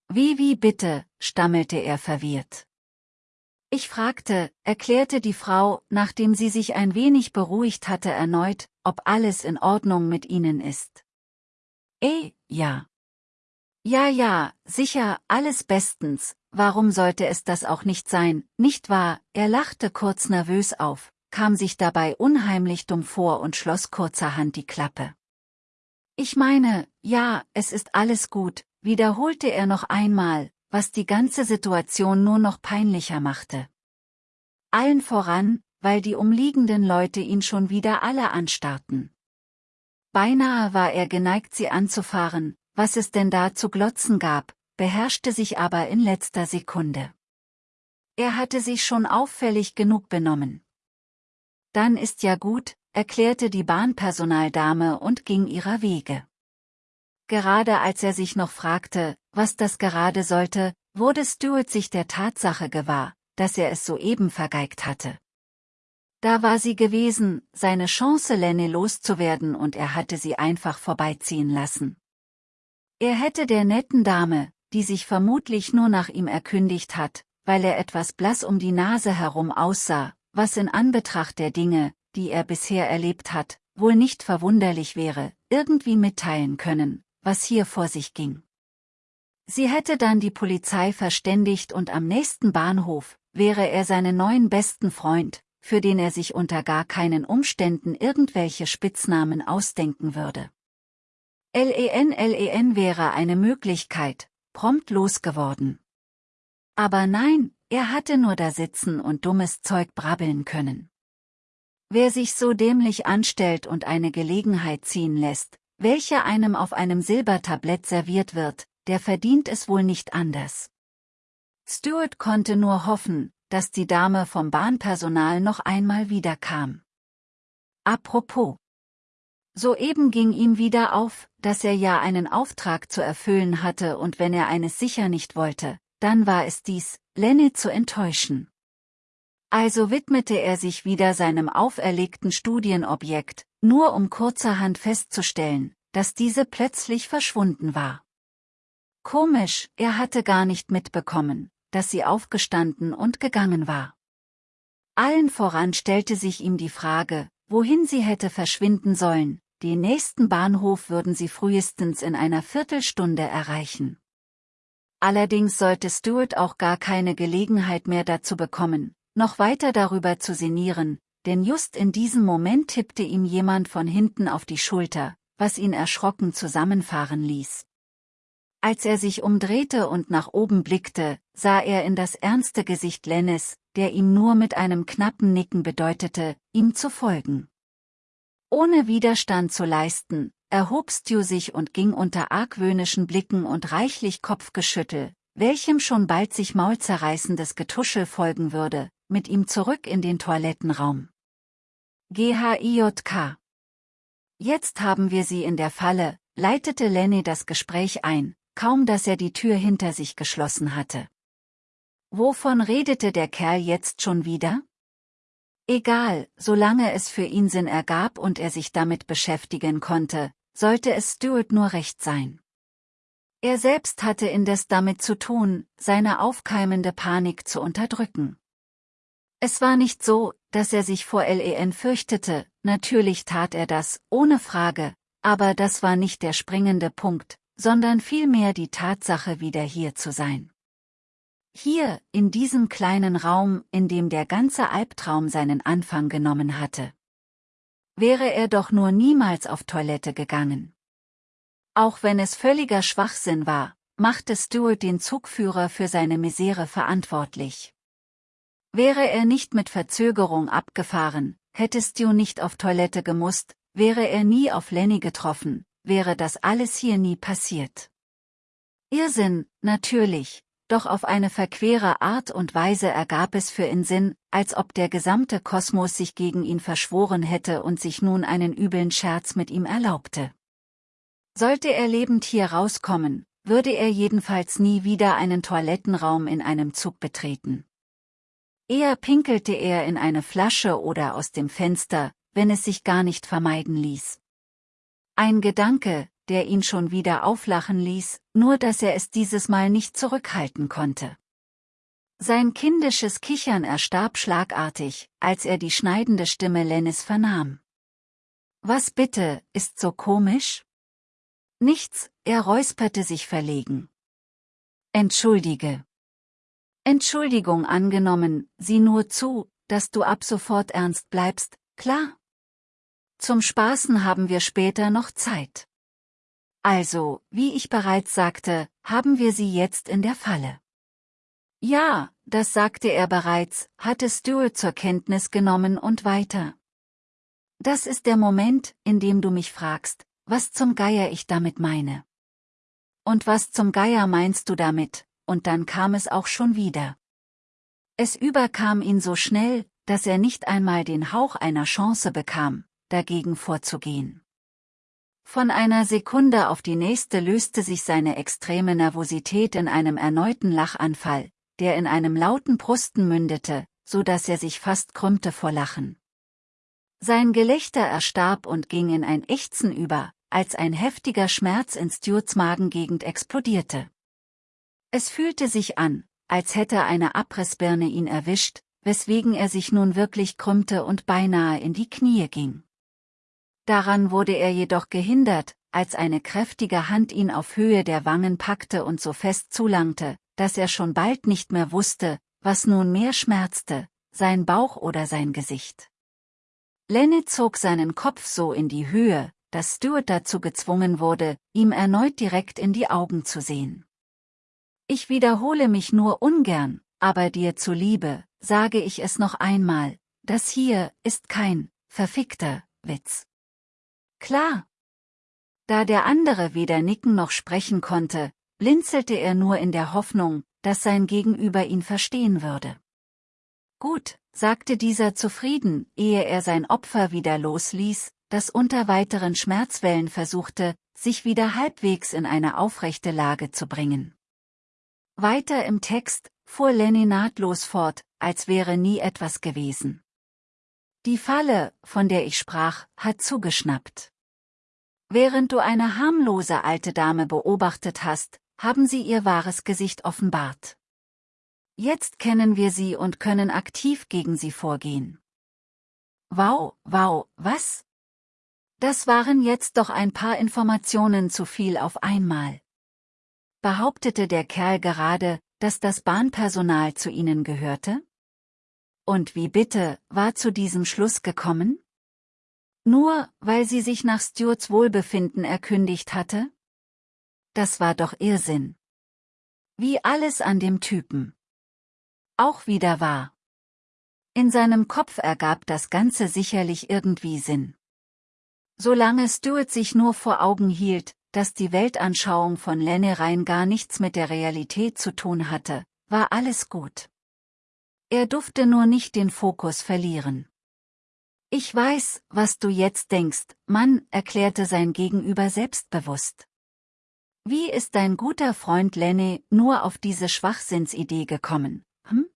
Wie wie bitte, stammelte er verwirrt. Ich fragte, erklärte die Frau, nachdem sie sich ein wenig beruhigt hatte erneut, ob alles in Ordnung mit ihnen ist. Eh, ja. Ja, ja, sicher, alles bestens, warum sollte es das auch nicht sein, nicht wahr? Er lachte kurz nervös auf, kam sich dabei unheimlich dumm vor und schloss kurzerhand die Klappe. Ich meine, ja, es ist alles gut, wiederholte er noch einmal, was die ganze Situation nur noch peinlicher machte. Allen voran, weil die umliegenden Leute ihn schon wieder alle anstarrten. Beinahe war er geneigt sie anzufahren, was es denn da zu glotzen gab, beherrschte sich aber in letzter Sekunde. Er hatte sich schon auffällig genug benommen. Dann ist ja gut, erklärte die Bahnpersonaldame und ging ihrer Wege. Gerade als er sich noch fragte, was das gerade sollte, wurde Stuart sich der Tatsache gewahr, dass er es soeben vergeigt hatte. Da war sie gewesen, seine Chance Lenny loszuwerden und er hatte sie einfach vorbeiziehen lassen. Er hätte der netten Dame, die sich vermutlich nur nach ihm erkündigt hat, weil er etwas blass um die Nase herum aussah, was in Anbetracht der Dinge, die er bisher erlebt hat, wohl nicht verwunderlich wäre, irgendwie mitteilen können, was hier vor sich ging. Sie hätte dann die Polizei verständigt und am nächsten Bahnhof wäre er seinen neuen besten Freund, für den er sich unter gar keinen Umständen irgendwelche Spitznamen ausdenken würde. LEN LEN wäre eine Möglichkeit, prompt losgeworden. Aber nein, er hatte nur da sitzen und dummes Zeug brabbeln können. Wer sich so dämlich anstellt und eine Gelegenheit ziehen lässt, welche einem auf einem Silbertablett serviert wird, der verdient es wohl nicht anders. Stuart konnte nur hoffen, dass die Dame vom Bahnpersonal noch einmal wiederkam. Apropos. Soeben ging ihm wieder auf, dass er ja einen Auftrag zu erfüllen hatte und wenn er eines sicher nicht wollte, dann war es dies, Lenny zu enttäuschen. Also widmete er sich wieder seinem auferlegten Studienobjekt, nur um kurzerhand festzustellen, dass diese plötzlich verschwunden war. Komisch, er hatte gar nicht mitbekommen, dass sie aufgestanden und gegangen war. Allen voran stellte sich ihm die Frage, wohin sie hätte verschwinden sollen, den nächsten Bahnhof würden sie frühestens in einer Viertelstunde erreichen. Allerdings sollte Stuart auch gar keine Gelegenheit mehr dazu bekommen, noch weiter darüber zu sinnieren, denn just in diesem Moment tippte ihm jemand von hinten auf die Schulter, was ihn erschrocken zusammenfahren ließ. Als er sich umdrehte und nach oben blickte, sah er in das ernste Gesicht Lennis, der ihm nur mit einem knappen Nicken bedeutete, ihm zu folgen. Ohne Widerstand zu leisten, erhob Stu sich und ging unter argwöhnischen Blicken und reichlich Kopfgeschüttel, welchem schon bald sich maulzerreißendes Getuschel folgen würde, mit ihm zurück in den Toilettenraum. GHIJK Jetzt haben wir sie in der Falle, leitete Lenny das Gespräch ein, kaum dass er die Tür hinter sich geschlossen hatte. Wovon redete der Kerl jetzt schon wieder? Egal, solange es für ihn Sinn ergab und er sich damit beschäftigen konnte, sollte es Stuart nur recht sein. Er selbst hatte indes damit zu tun, seine aufkeimende Panik zu unterdrücken. Es war nicht so, dass er sich vor LEN fürchtete, natürlich tat er das, ohne Frage, aber das war nicht der springende Punkt, sondern vielmehr die Tatsache, wieder hier zu sein. Hier, in diesem kleinen Raum, in dem der ganze Albtraum seinen Anfang genommen hatte. Wäre er doch nur niemals auf Toilette gegangen. Auch wenn es völliger Schwachsinn war, machte Stuart den Zugführer für seine Misere verantwortlich. Wäre er nicht mit Verzögerung abgefahren, hätte Stu nicht auf Toilette gemusst, wäre er nie auf Lenny getroffen, wäre das alles hier nie passiert. Irrsinn, natürlich, doch auf eine verquere Art und Weise ergab es für ihn Sinn, als ob der gesamte Kosmos sich gegen ihn verschworen hätte und sich nun einen übeln Scherz mit ihm erlaubte. Sollte er lebend hier rauskommen, würde er jedenfalls nie wieder einen Toilettenraum in einem Zug betreten. Eher pinkelte er in eine Flasche oder aus dem Fenster, wenn es sich gar nicht vermeiden ließ. Ein Gedanke, der ihn schon wieder auflachen ließ, nur dass er es dieses Mal nicht zurückhalten konnte. Sein kindisches Kichern erstarb schlagartig, als er die schneidende Stimme Lennis vernahm. Was bitte, ist so komisch? Nichts, er räusperte sich verlegen. Entschuldige. Entschuldigung angenommen, sieh nur zu, dass du ab sofort ernst bleibst, klar? Zum Spaßen haben wir später noch Zeit. Also, wie ich bereits sagte, haben wir sie jetzt in der Falle. Ja, das sagte er bereits, hatte Stuart zur Kenntnis genommen und weiter. Das ist der Moment, in dem du mich fragst, was zum Geier ich damit meine. Und was zum Geier meinst du damit, und dann kam es auch schon wieder. Es überkam ihn so schnell, dass er nicht einmal den Hauch einer Chance bekam, dagegen vorzugehen. Von einer Sekunde auf die nächste löste sich seine extreme Nervosität in einem erneuten Lachanfall, der in einem lauten Prusten mündete, so dass er sich fast krümmte vor Lachen. Sein Gelächter erstarb und ging in ein Ächzen über, als ein heftiger Schmerz in Stuarts Magengegend explodierte. Es fühlte sich an, als hätte eine Abrissbirne ihn erwischt, weswegen er sich nun wirklich krümmte und beinahe in die Knie ging. Daran wurde er jedoch gehindert, als eine kräftige Hand ihn auf Höhe der Wangen packte und so fest zulangte, dass er schon bald nicht mehr wusste, was nun mehr schmerzte, sein Bauch oder sein Gesicht. Lenny zog seinen Kopf so in die Höhe, dass Stuart dazu gezwungen wurde, ihm erneut direkt in die Augen zu sehen. Ich wiederhole mich nur ungern, aber dir zuliebe, sage ich es noch einmal, das hier ist kein verfickter Witz. Klar. Da der andere weder nicken noch sprechen konnte, blinzelte er nur in der Hoffnung, dass sein Gegenüber ihn verstehen würde. Gut, sagte dieser zufrieden, ehe er sein Opfer wieder losließ, das unter weiteren Schmerzwellen versuchte, sich wieder halbwegs in eine aufrechte Lage zu bringen. Weiter im Text fuhr Lenny nahtlos fort, als wäre nie etwas gewesen. Die Falle, von der ich sprach, hat zugeschnappt. Während du eine harmlose alte Dame beobachtet hast, haben sie ihr wahres Gesicht offenbart. Jetzt kennen wir sie und können aktiv gegen sie vorgehen. Wow, wow, was? Das waren jetzt doch ein paar Informationen zu viel auf einmal. Behauptete der Kerl gerade, dass das Bahnpersonal zu ihnen gehörte? Und wie bitte, war zu diesem Schluss gekommen? Nur, weil sie sich nach Stuarts Wohlbefinden erkündigt hatte? Das war doch Irrsinn. Wie alles an dem Typen. Auch wieder wahr. In seinem Kopf ergab das Ganze sicherlich irgendwie Sinn. Solange Stuart sich nur vor Augen hielt, dass die Weltanschauung von Lenne rein gar nichts mit der Realität zu tun hatte, war alles gut. Er durfte nur nicht den Fokus verlieren. Ich weiß, was du jetzt denkst, Mann, erklärte sein Gegenüber selbstbewusst. Wie ist dein guter Freund Lenny nur auf diese Schwachsinnsidee gekommen, hm?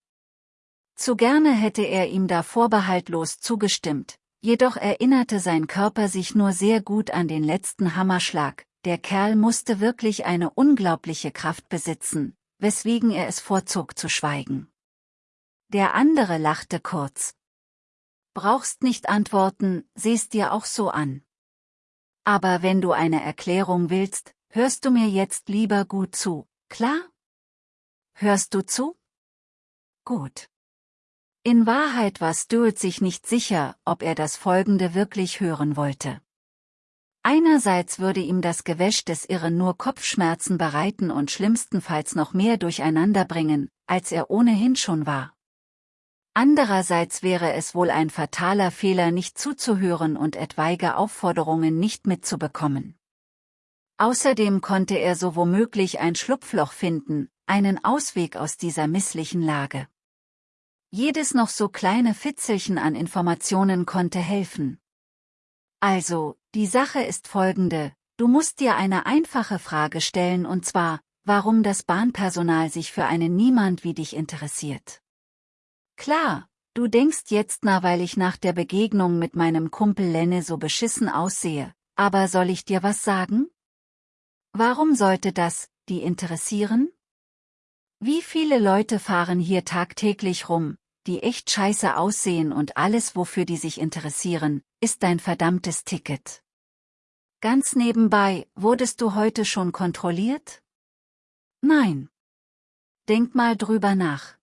Zu gerne hätte er ihm da vorbehaltlos zugestimmt, Jedoch erinnerte sein Körper sich nur sehr gut an den letzten Hammerschlag, der Kerl musste wirklich eine unglaubliche Kraft besitzen, weswegen er es vorzog zu schweigen. Der andere lachte kurz. Brauchst nicht antworten, sehst dir auch so an. Aber wenn du eine Erklärung willst, hörst du mir jetzt lieber gut zu, klar? Hörst du zu? Gut. In Wahrheit war Stuart sich nicht sicher, ob er das Folgende wirklich hören wollte. Einerseits würde ihm das Gewäsch des Irren nur Kopfschmerzen bereiten und schlimmstenfalls noch mehr durcheinander bringen, als er ohnehin schon war. Andererseits wäre es wohl ein fataler Fehler nicht zuzuhören und etwaige Aufforderungen nicht mitzubekommen. Außerdem konnte er so womöglich ein Schlupfloch finden, einen Ausweg aus dieser misslichen Lage. Jedes noch so kleine Fitzelchen an Informationen konnte helfen. Also, die Sache ist folgende, du musst dir eine einfache Frage stellen und zwar, warum das Bahnpersonal sich für einen Niemand wie dich interessiert. Klar, du denkst jetzt na weil ich nach der Begegnung mit meinem Kumpel Lenne so beschissen aussehe, aber soll ich dir was sagen? Warum sollte das, die interessieren? Wie viele Leute fahren hier tagtäglich rum, die echt scheiße aussehen und alles wofür die sich interessieren, ist dein verdammtes Ticket. Ganz nebenbei, wurdest du heute schon kontrolliert? Nein. Denk mal drüber nach.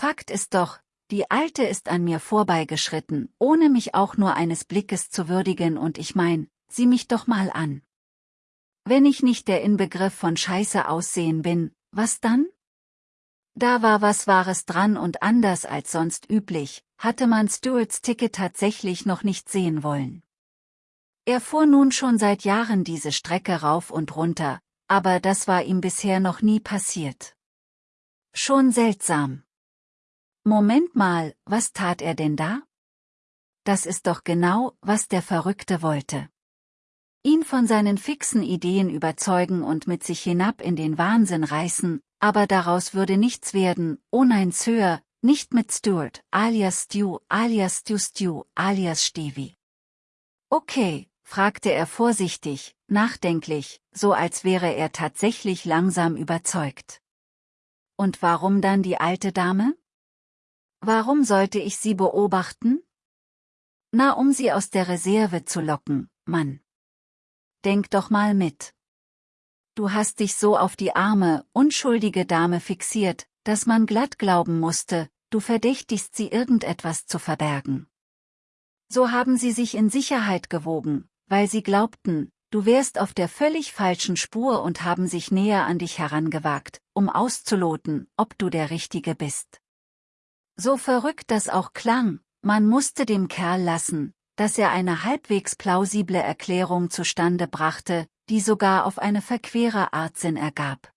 Fakt ist doch, die Alte ist an mir vorbeigeschritten, ohne mich auch nur eines Blickes zu würdigen und ich mein, sieh mich doch mal an. Wenn ich nicht der Inbegriff von Scheiße aussehen bin, was dann? Da war was Wahres dran und anders als sonst üblich, hatte man Stuarts Ticket tatsächlich noch nicht sehen wollen. Er fuhr nun schon seit Jahren diese Strecke rauf und runter, aber das war ihm bisher noch nie passiert. Schon seltsam. Moment mal, was tat er denn da? Das ist doch genau, was der Verrückte wollte. Ihn von seinen fixen Ideen überzeugen und mit sich hinab in den Wahnsinn reißen, aber daraus würde nichts werden, oh nein Sir, nicht mit Stuart, alias Stu, alias Stu Stu, alias Stevie. Okay, fragte er vorsichtig, nachdenklich, so als wäre er tatsächlich langsam überzeugt. Und warum dann die alte Dame? Warum sollte ich sie beobachten? Na, um sie aus der Reserve zu locken, Mann. Denk doch mal mit. Du hast dich so auf die arme, unschuldige Dame fixiert, dass man glatt glauben musste, du verdächtigst sie irgendetwas zu verbergen. So haben sie sich in Sicherheit gewogen, weil sie glaubten, du wärst auf der völlig falschen Spur und haben sich näher an dich herangewagt, um auszuloten, ob du der Richtige bist. So verrückt das auch klang, man musste dem Kerl lassen, dass er eine halbwegs plausible Erklärung zustande brachte, die sogar auf eine verquere Art Sinn ergab.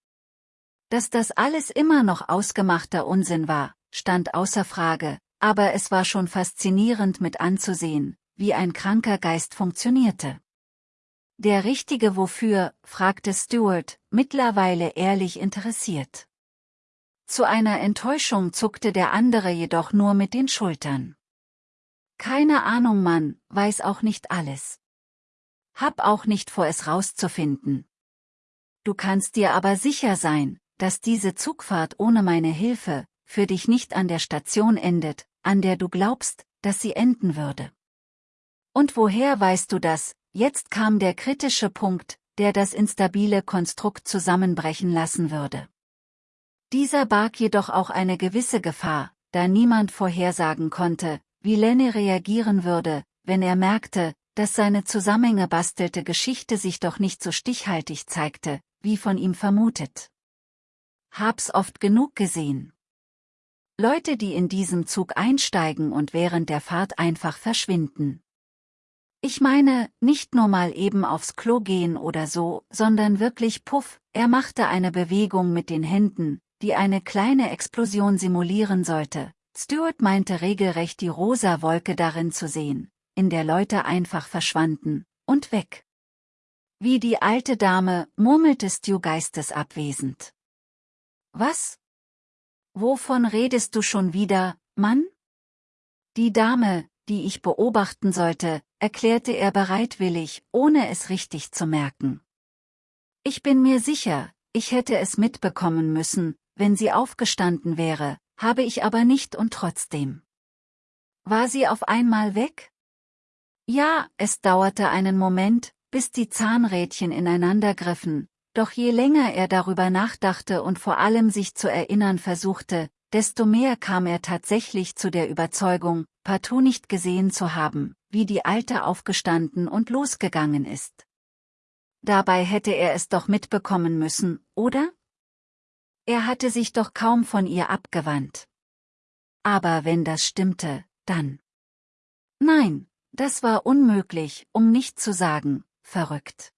Dass das alles immer noch ausgemachter Unsinn war, stand außer Frage, aber es war schon faszinierend mit anzusehen, wie ein kranker Geist funktionierte. Der Richtige wofür, fragte Stuart, mittlerweile ehrlich interessiert. Zu einer Enttäuschung zuckte der andere jedoch nur mit den Schultern. Keine Ahnung, Mann, weiß auch nicht alles. Hab auch nicht vor, es rauszufinden. Du kannst dir aber sicher sein, dass diese Zugfahrt ohne meine Hilfe für dich nicht an der Station endet, an der du glaubst, dass sie enden würde. Und woher weißt du das? Jetzt kam der kritische Punkt, der das instabile Konstrukt zusammenbrechen lassen würde. Dieser barg jedoch auch eine gewisse Gefahr, da niemand vorhersagen konnte, wie Lenny reagieren würde, wenn er merkte, dass seine Zusammenhänge bastelte Geschichte sich doch nicht so stichhaltig zeigte, wie von ihm vermutet. Hab's oft genug gesehen. Leute, die in diesem Zug einsteigen und während der Fahrt einfach verschwinden. Ich meine, nicht nur mal eben aufs Klo gehen oder so, sondern wirklich puff, er machte eine Bewegung mit den Händen, die eine kleine Explosion simulieren sollte. Stuart meinte regelrecht die rosa Wolke darin zu sehen, in der Leute einfach verschwanden, und weg. Wie die alte Dame, murmelte Stu geistesabwesend. Was? Wovon redest du schon wieder, Mann? Die Dame, die ich beobachten sollte, erklärte er bereitwillig, ohne es richtig zu merken. Ich bin mir sicher, ich hätte es mitbekommen müssen, wenn sie aufgestanden wäre, habe ich aber nicht und trotzdem. War sie auf einmal weg? Ja, es dauerte einen Moment, bis die Zahnrädchen ineinander griffen, doch je länger er darüber nachdachte und vor allem sich zu erinnern versuchte, desto mehr kam er tatsächlich zu der Überzeugung, partout nicht gesehen zu haben, wie die Alte aufgestanden und losgegangen ist. Dabei hätte er es doch mitbekommen müssen, oder? Er hatte sich doch kaum von ihr abgewandt. Aber wenn das stimmte, dann. Nein, das war unmöglich, um nicht zu sagen, verrückt.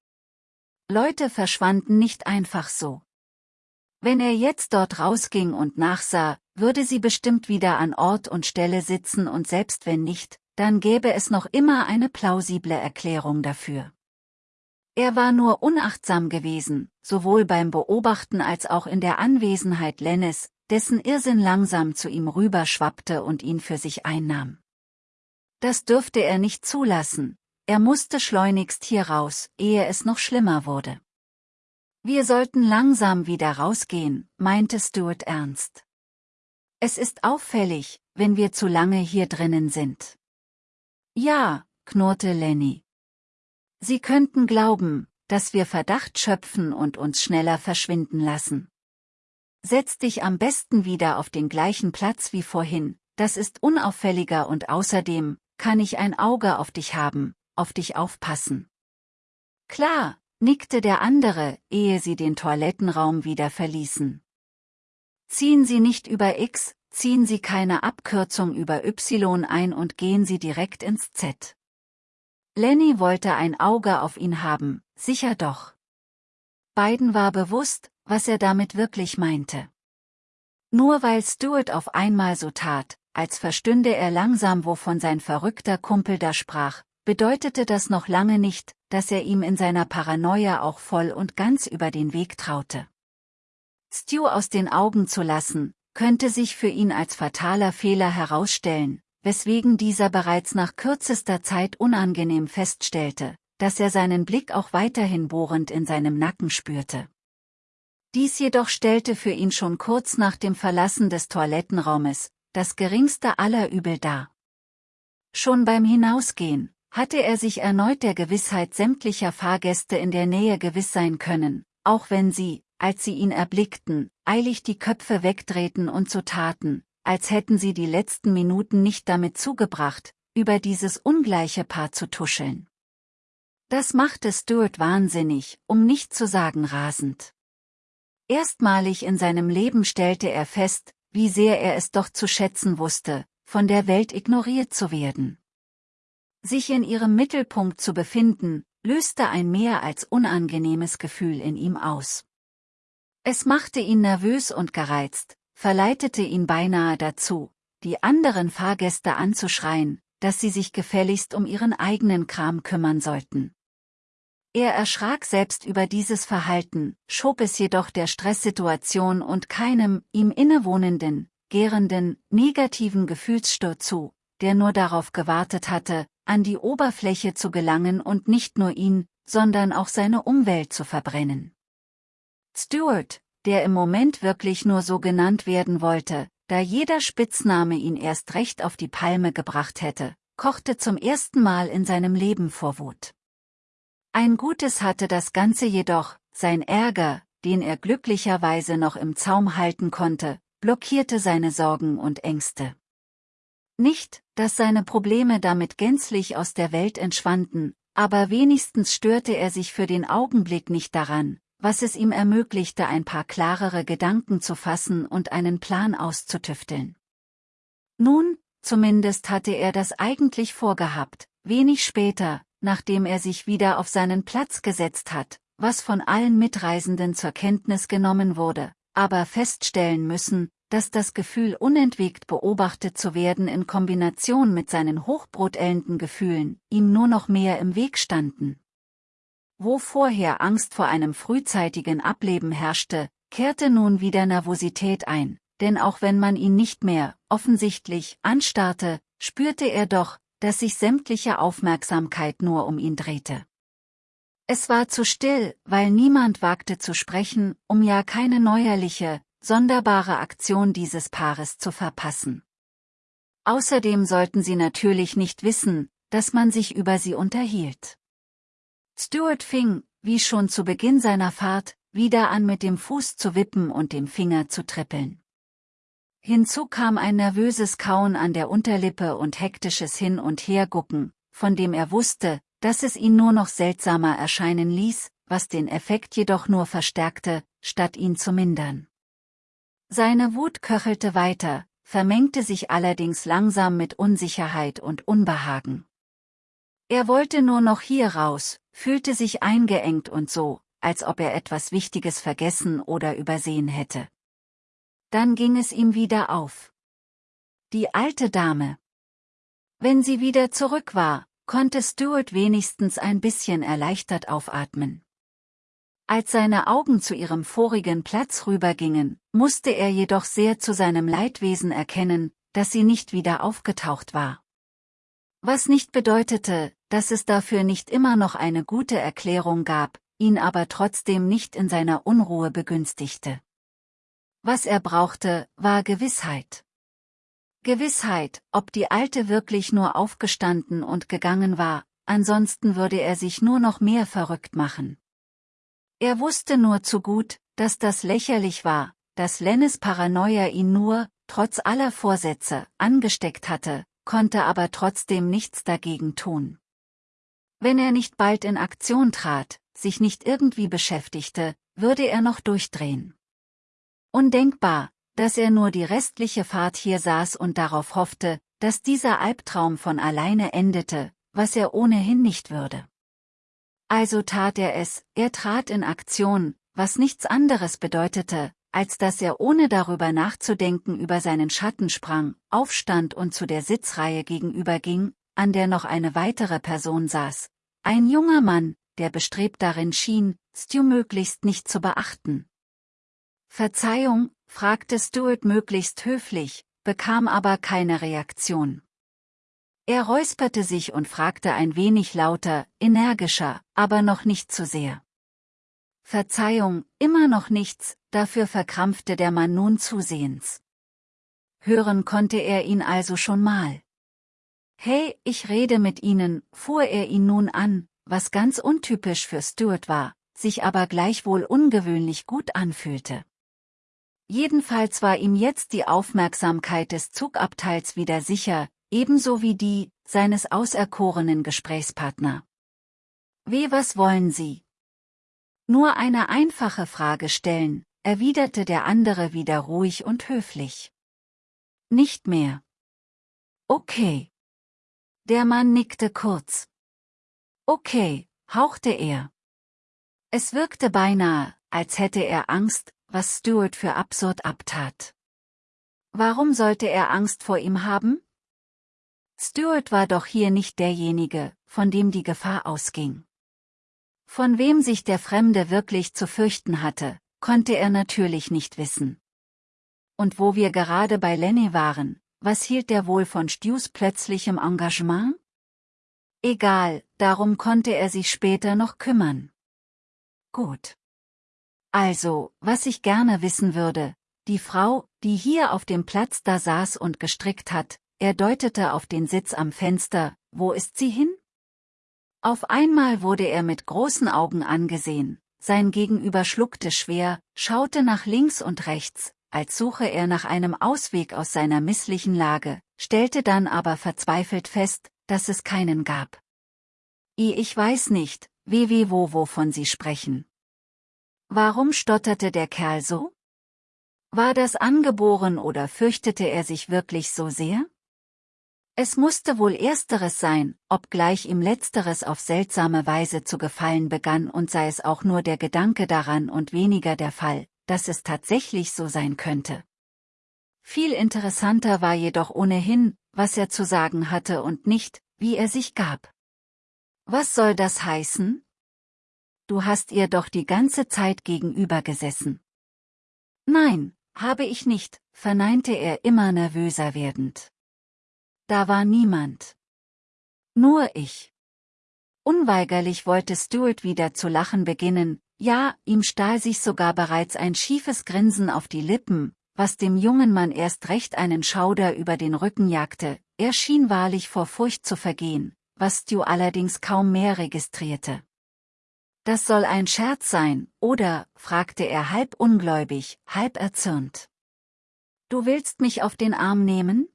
Leute verschwanden nicht einfach so. Wenn er jetzt dort rausging und nachsah, würde sie bestimmt wieder an Ort und Stelle sitzen und selbst wenn nicht, dann gäbe es noch immer eine plausible Erklärung dafür. Er war nur unachtsam gewesen, sowohl beim Beobachten als auch in der Anwesenheit Lennes, dessen Irrsinn langsam zu ihm rüberschwappte und ihn für sich einnahm. Das dürfte er nicht zulassen, er musste schleunigst hier raus, ehe es noch schlimmer wurde. Wir sollten langsam wieder rausgehen, meinte Stuart ernst. Es ist auffällig, wenn wir zu lange hier drinnen sind. Ja, knurrte Lenny. Sie könnten glauben, dass wir Verdacht schöpfen und uns schneller verschwinden lassen. Setz dich am besten wieder auf den gleichen Platz wie vorhin, das ist unauffälliger und außerdem kann ich ein Auge auf dich haben, auf dich aufpassen. Klar, nickte der andere, ehe sie den Toilettenraum wieder verließen. Ziehen Sie nicht über X, ziehen Sie keine Abkürzung über Y ein und gehen Sie direkt ins Z. Lenny wollte ein Auge auf ihn haben, sicher doch. Beiden war bewusst, was er damit wirklich meinte. Nur weil Stuart auf einmal so tat, als verstünde er langsam wovon sein verrückter Kumpel da sprach, bedeutete das noch lange nicht, dass er ihm in seiner Paranoia auch voll und ganz über den Weg traute. Stu aus den Augen zu lassen, könnte sich für ihn als fataler Fehler herausstellen, weswegen dieser bereits nach kürzester Zeit unangenehm feststellte, dass er seinen Blick auch weiterhin bohrend in seinem Nacken spürte. Dies jedoch stellte für ihn schon kurz nach dem Verlassen des Toilettenraumes das geringste aller Übel dar. Schon beim Hinausgehen hatte er sich erneut der Gewissheit sämtlicher Fahrgäste in der Nähe gewiss sein können, auch wenn sie, als sie ihn erblickten, eilig die Köpfe wegdrehten und so taten, als hätten sie die letzten Minuten nicht damit zugebracht, über dieses ungleiche Paar zu tuscheln. Das machte Stuart wahnsinnig, um nicht zu sagen rasend. Erstmalig in seinem Leben stellte er fest, wie sehr er es doch zu schätzen wusste, von der Welt ignoriert zu werden. Sich in ihrem Mittelpunkt zu befinden, löste ein mehr als unangenehmes Gefühl in ihm aus. Es machte ihn nervös und gereizt, verleitete ihn beinahe dazu, die anderen Fahrgäste anzuschreien, dass sie sich gefälligst um ihren eigenen Kram kümmern sollten. Er erschrak selbst über dieses Verhalten, schob es jedoch der Stresssituation und keinem, ihm innewohnenden, gärenden, negativen Gefühlssturz zu, der nur darauf gewartet hatte, an die Oberfläche zu gelangen und nicht nur ihn, sondern auch seine Umwelt zu verbrennen. Stuart, der im Moment wirklich nur so genannt werden wollte, da jeder Spitzname ihn erst recht auf die Palme gebracht hätte, kochte zum ersten Mal in seinem Leben vor Wut. Ein Gutes hatte das Ganze jedoch, sein Ärger, den er glücklicherweise noch im Zaum halten konnte, blockierte seine Sorgen und Ängste. Nicht, dass seine Probleme damit gänzlich aus der Welt entschwanden, aber wenigstens störte er sich für den Augenblick nicht daran, was es ihm ermöglichte ein paar klarere Gedanken zu fassen und einen Plan auszutüfteln. Nun, zumindest hatte er das eigentlich vorgehabt, wenig später, nachdem er sich wieder auf seinen Platz gesetzt hat, was von allen Mitreisenden zur Kenntnis genommen wurde, aber feststellen müssen, dass das Gefühl unentwegt beobachtet zu werden in Kombination mit seinen hochbrotellenden Gefühlen ihm nur noch mehr im Weg standen. Wo vorher Angst vor einem frühzeitigen Ableben herrschte, kehrte nun wieder Nervosität ein, denn auch wenn man ihn nicht mehr, offensichtlich, anstarrte, spürte er doch, dass sich sämtliche Aufmerksamkeit nur um ihn drehte. Es war zu still, weil niemand wagte zu sprechen, um ja keine neuerliche, sonderbare Aktion dieses Paares zu verpassen. Außerdem sollten sie natürlich nicht wissen, dass man sich über sie unterhielt. Stuart fing, wie schon zu Beginn seiner Fahrt, wieder an mit dem Fuß zu wippen und dem Finger zu trippeln. Hinzu kam ein nervöses Kauen an der Unterlippe und hektisches Hin- und Hergucken, von dem er wusste, dass es ihn nur noch seltsamer erscheinen ließ, was den Effekt jedoch nur verstärkte, statt ihn zu mindern. Seine Wut köchelte weiter, vermengte sich allerdings langsam mit Unsicherheit und Unbehagen. Er wollte nur noch hier raus, fühlte sich eingeengt und so, als ob er etwas Wichtiges vergessen oder übersehen hätte. Dann ging es ihm wieder auf. Die alte Dame. Wenn sie wieder zurück war, konnte Stuart wenigstens ein bisschen erleichtert aufatmen. Als seine Augen zu ihrem vorigen Platz rübergingen, musste er jedoch sehr zu seinem Leidwesen erkennen, dass sie nicht wieder aufgetaucht war. Was nicht bedeutete, dass es dafür nicht immer noch eine gute Erklärung gab, ihn aber trotzdem nicht in seiner Unruhe begünstigte. Was er brauchte, war Gewissheit. Gewissheit, ob die Alte wirklich nur aufgestanden und gegangen war, ansonsten würde er sich nur noch mehr verrückt machen. Er wusste nur zu gut, dass das lächerlich war, dass Lennes Paranoia ihn nur, trotz aller Vorsätze, angesteckt hatte, konnte aber trotzdem nichts dagegen tun. Wenn er nicht bald in Aktion trat, sich nicht irgendwie beschäftigte, würde er noch durchdrehen. Undenkbar, dass er nur die restliche Fahrt hier saß und darauf hoffte, dass dieser Albtraum von alleine endete, was er ohnehin nicht würde. Also tat er es, er trat in Aktion, was nichts anderes bedeutete, als dass er ohne darüber nachzudenken über seinen Schatten sprang, aufstand und zu der Sitzreihe gegenüberging, an der noch eine weitere Person saß. Ein junger Mann, der bestrebt darin schien, Stu möglichst nicht zu beachten. Verzeihung, fragte Stuart möglichst höflich, bekam aber keine Reaktion. Er räusperte sich und fragte ein wenig lauter, energischer, aber noch nicht zu sehr. Verzeihung, immer noch nichts, dafür verkrampfte der Mann nun zusehends. Hören konnte er ihn also schon mal. Hey, ich rede mit Ihnen, fuhr er ihn nun an, was ganz untypisch für Stuart war, sich aber gleichwohl ungewöhnlich gut anfühlte. Jedenfalls war ihm jetzt die Aufmerksamkeit des Zugabteils wieder sicher, ebenso wie die seines auserkorenen Gesprächspartner. Wie was wollen Sie? Nur eine einfache Frage stellen, erwiderte der andere wieder ruhig und höflich. Nicht mehr. Okay. Der Mann nickte kurz. Okay, hauchte er. Es wirkte beinahe, als hätte er Angst, was Stuart für absurd abtat. Warum sollte er Angst vor ihm haben? Stuart war doch hier nicht derjenige, von dem die Gefahr ausging. Von wem sich der Fremde wirklich zu fürchten hatte, konnte er natürlich nicht wissen. Und wo wir gerade bei Lenny waren, was hielt der wohl von Stews plötzlichem Engagement? Egal, darum konnte er sich später noch kümmern. Gut. Also, was ich gerne wissen würde, die Frau, die hier auf dem Platz da saß und gestrickt hat, er deutete auf den Sitz am Fenster, wo ist sie hin? Auf einmal wurde er mit großen Augen angesehen, sein Gegenüber schluckte schwer, schaute nach links und rechts, als suche er nach einem Ausweg aus seiner misslichen Lage, stellte dann aber verzweifelt fest, dass es keinen gab. I ich weiß nicht, wie wie wo wovon Sie sprechen. Warum stotterte der Kerl so? War das angeboren oder fürchtete er sich wirklich so sehr? Es musste wohl ersteres sein, obgleich ihm letzteres auf seltsame Weise zu gefallen begann und sei es auch nur der Gedanke daran und weniger der Fall, dass es tatsächlich so sein könnte. Viel interessanter war jedoch ohnehin, was er zu sagen hatte und nicht, wie er sich gab. Was soll das heißen? du hast ihr doch die ganze Zeit gegenüber gesessen. Nein, habe ich nicht, verneinte er immer nervöser werdend. Da war niemand. Nur ich. Unweigerlich wollte Stuart wieder zu lachen beginnen, ja, ihm stahl sich sogar bereits ein schiefes Grinsen auf die Lippen, was dem jungen Mann erst recht einen Schauder über den Rücken jagte, er schien wahrlich vor Furcht zu vergehen, was Stu allerdings kaum mehr registrierte. Das soll ein Scherz sein, oder? fragte er halb ungläubig, halb erzürnt. Du willst mich auf den Arm nehmen?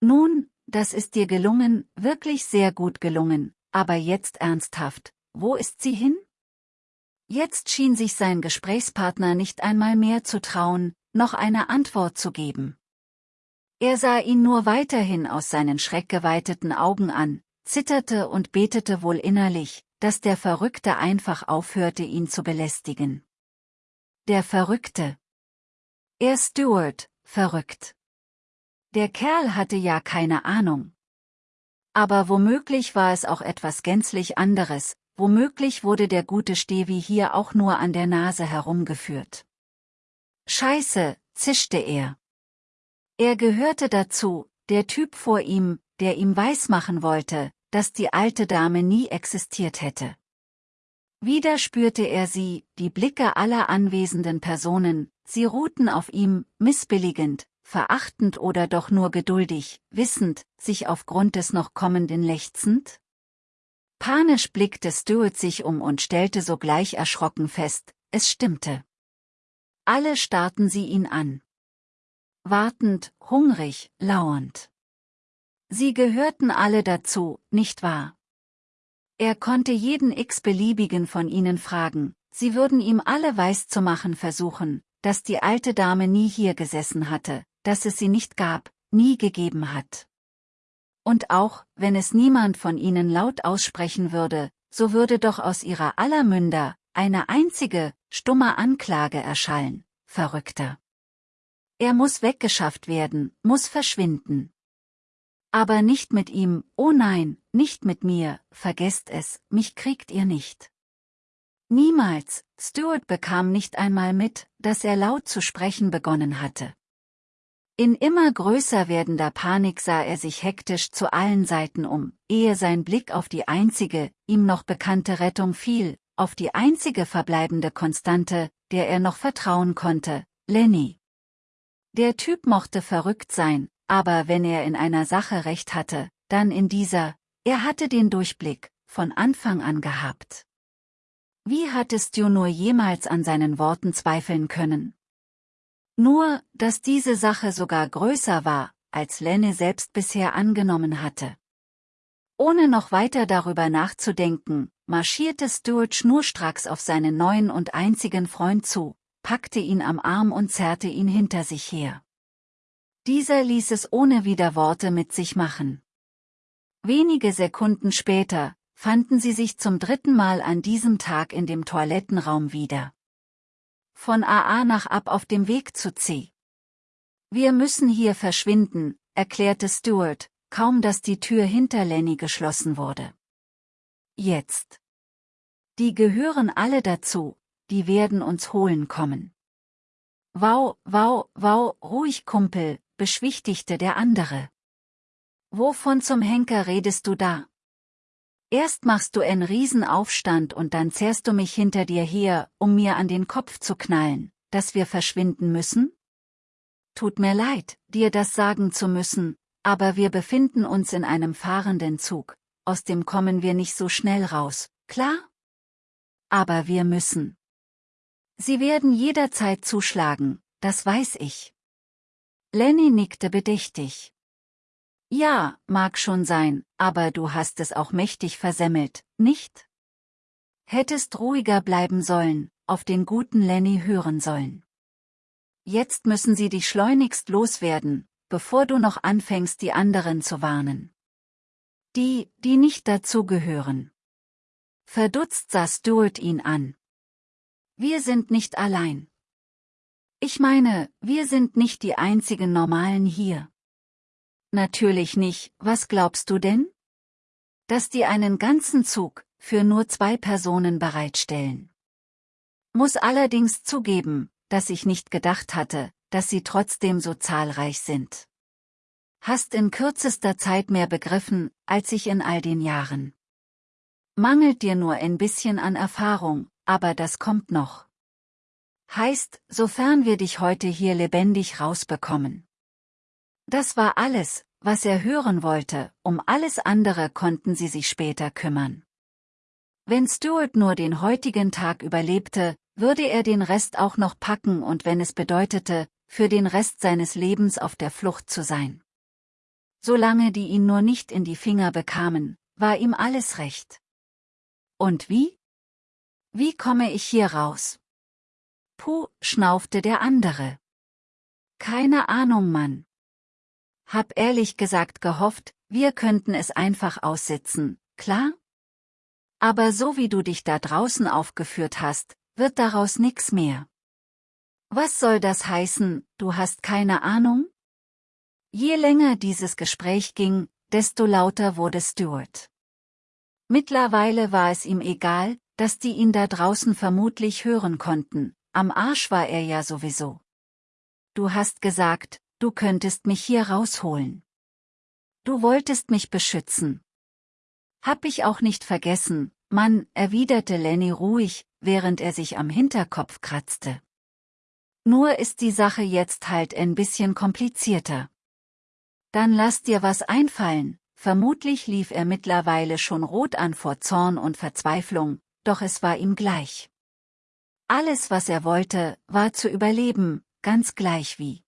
Nun, das ist dir gelungen, wirklich sehr gut gelungen, aber jetzt ernsthaft, wo ist sie hin? Jetzt schien sich sein Gesprächspartner nicht einmal mehr zu trauen, noch eine Antwort zu geben. Er sah ihn nur weiterhin aus seinen schreckgeweiteten Augen an, zitterte und betete wohl innerlich, dass der Verrückte einfach aufhörte ihn zu belästigen. Der Verrückte. Er Stuart, verrückt. Der Kerl hatte ja keine Ahnung. Aber womöglich war es auch etwas gänzlich anderes, womöglich wurde der gute Stevi hier auch nur an der Nase herumgeführt. Scheiße, zischte er. Er gehörte dazu, der Typ vor ihm, der ihm weismachen wollte, dass die alte Dame nie existiert hätte. Wieder spürte er sie, die Blicke aller anwesenden Personen, sie ruhten auf ihm, missbilligend, verachtend oder doch nur geduldig, wissend, sich aufgrund des noch kommenden lechzend? Panisch blickte Stuart sich um und stellte sogleich erschrocken fest, es stimmte. Alle starrten sie ihn an. Wartend, hungrig, lauernd. Sie gehörten alle dazu, nicht wahr? Er konnte jeden x-beliebigen von ihnen fragen, sie würden ihm alle weiszumachen versuchen, dass die alte Dame nie hier gesessen hatte, dass es sie nicht gab, nie gegeben hat. Und auch, wenn es niemand von ihnen laut aussprechen würde, so würde doch aus ihrer aller Münder eine einzige, stumme Anklage erschallen, Verrückter. Er muss weggeschafft werden, muss verschwinden. Aber nicht mit ihm, oh nein, nicht mit mir, vergesst es, mich kriegt ihr nicht. Niemals, Stuart bekam nicht einmal mit, dass er laut zu sprechen begonnen hatte. In immer größer werdender Panik sah er sich hektisch zu allen Seiten um, ehe sein Blick auf die einzige, ihm noch bekannte Rettung fiel, auf die einzige verbleibende Konstante, der er noch vertrauen konnte, Lenny. Der Typ mochte verrückt sein, aber wenn er in einer Sache recht hatte, dann in dieser, er hatte den Durchblick, von Anfang an gehabt. Wie hattest du nur jemals an seinen Worten zweifeln können? Nur, dass diese Sache sogar größer war, als Lenne selbst bisher angenommen hatte. Ohne noch weiter darüber nachzudenken, marschierte Stuart schnurstracks auf seinen neuen und einzigen Freund zu, packte ihn am Arm und zerrte ihn hinter sich her. Dieser ließ es ohne Widerworte mit sich machen. Wenige Sekunden später fanden sie sich zum dritten Mal an diesem Tag in dem Toilettenraum wieder. Von AA nach ab auf dem Weg zu C. Wir müssen hier verschwinden, erklärte Stuart, kaum dass die Tür hinter Lenny geschlossen wurde. Jetzt. Die gehören alle dazu, die werden uns holen kommen. Wow, wow, wow, ruhig Kumpel, beschwichtigte der andere. Wovon zum Henker redest du da? Erst machst du einen Riesenaufstand und dann zerrst du mich hinter dir her, um mir an den Kopf zu knallen, dass wir verschwinden müssen? Tut mir leid, dir das sagen zu müssen, aber wir befinden uns in einem fahrenden Zug, aus dem kommen wir nicht so schnell raus, klar? Aber wir müssen. Sie werden jederzeit zuschlagen, das weiß ich. Lenny nickte bedächtig. Ja, mag schon sein, aber du hast es auch mächtig versemmelt, nicht? Hättest ruhiger bleiben sollen, auf den guten Lenny hören sollen. Jetzt müssen sie dich schleunigst loswerden, bevor du noch anfängst die anderen zu warnen. Die, die nicht dazugehören. Verdutzt sah Stuart ihn an. Wir sind nicht allein. Ich meine, wir sind nicht die einzigen Normalen hier. Natürlich nicht, was glaubst du denn? Dass die einen ganzen Zug, für nur zwei Personen bereitstellen. Muss allerdings zugeben, dass ich nicht gedacht hatte, dass sie trotzdem so zahlreich sind. Hast in kürzester Zeit mehr begriffen, als ich in all den Jahren. Mangelt dir nur ein bisschen an Erfahrung, aber das kommt noch. Heißt, sofern wir dich heute hier lebendig rausbekommen. Das war alles, was er hören wollte, um alles andere konnten sie sich später kümmern. Wenn Stuart nur den heutigen Tag überlebte, würde er den Rest auch noch packen und wenn es bedeutete, für den Rest seines Lebens auf der Flucht zu sein. Solange die ihn nur nicht in die Finger bekamen, war ihm alles recht. Und wie? Wie komme ich hier raus? Puh, schnaufte der andere. Keine Ahnung, Mann. Hab ehrlich gesagt gehofft, wir könnten es einfach aussitzen, klar? Aber so wie du dich da draußen aufgeführt hast, wird daraus nix mehr. Was soll das heißen, du hast keine Ahnung? Je länger dieses Gespräch ging, desto lauter wurde Stuart. Mittlerweile war es ihm egal, dass die ihn da draußen vermutlich hören konnten, am Arsch war er ja sowieso. Du hast gesagt, du könntest mich hier rausholen. Du wolltest mich beschützen. Hab ich auch nicht vergessen, Mann, erwiderte Lenny ruhig, während er sich am Hinterkopf kratzte. Nur ist die Sache jetzt halt ein bisschen komplizierter. Dann lass dir was einfallen, vermutlich lief er mittlerweile schon rot an vor Zorn und Verzweiflung, doch es war ihm gleich. Alles was er wollte, war zu überleben, ganz gleich wie.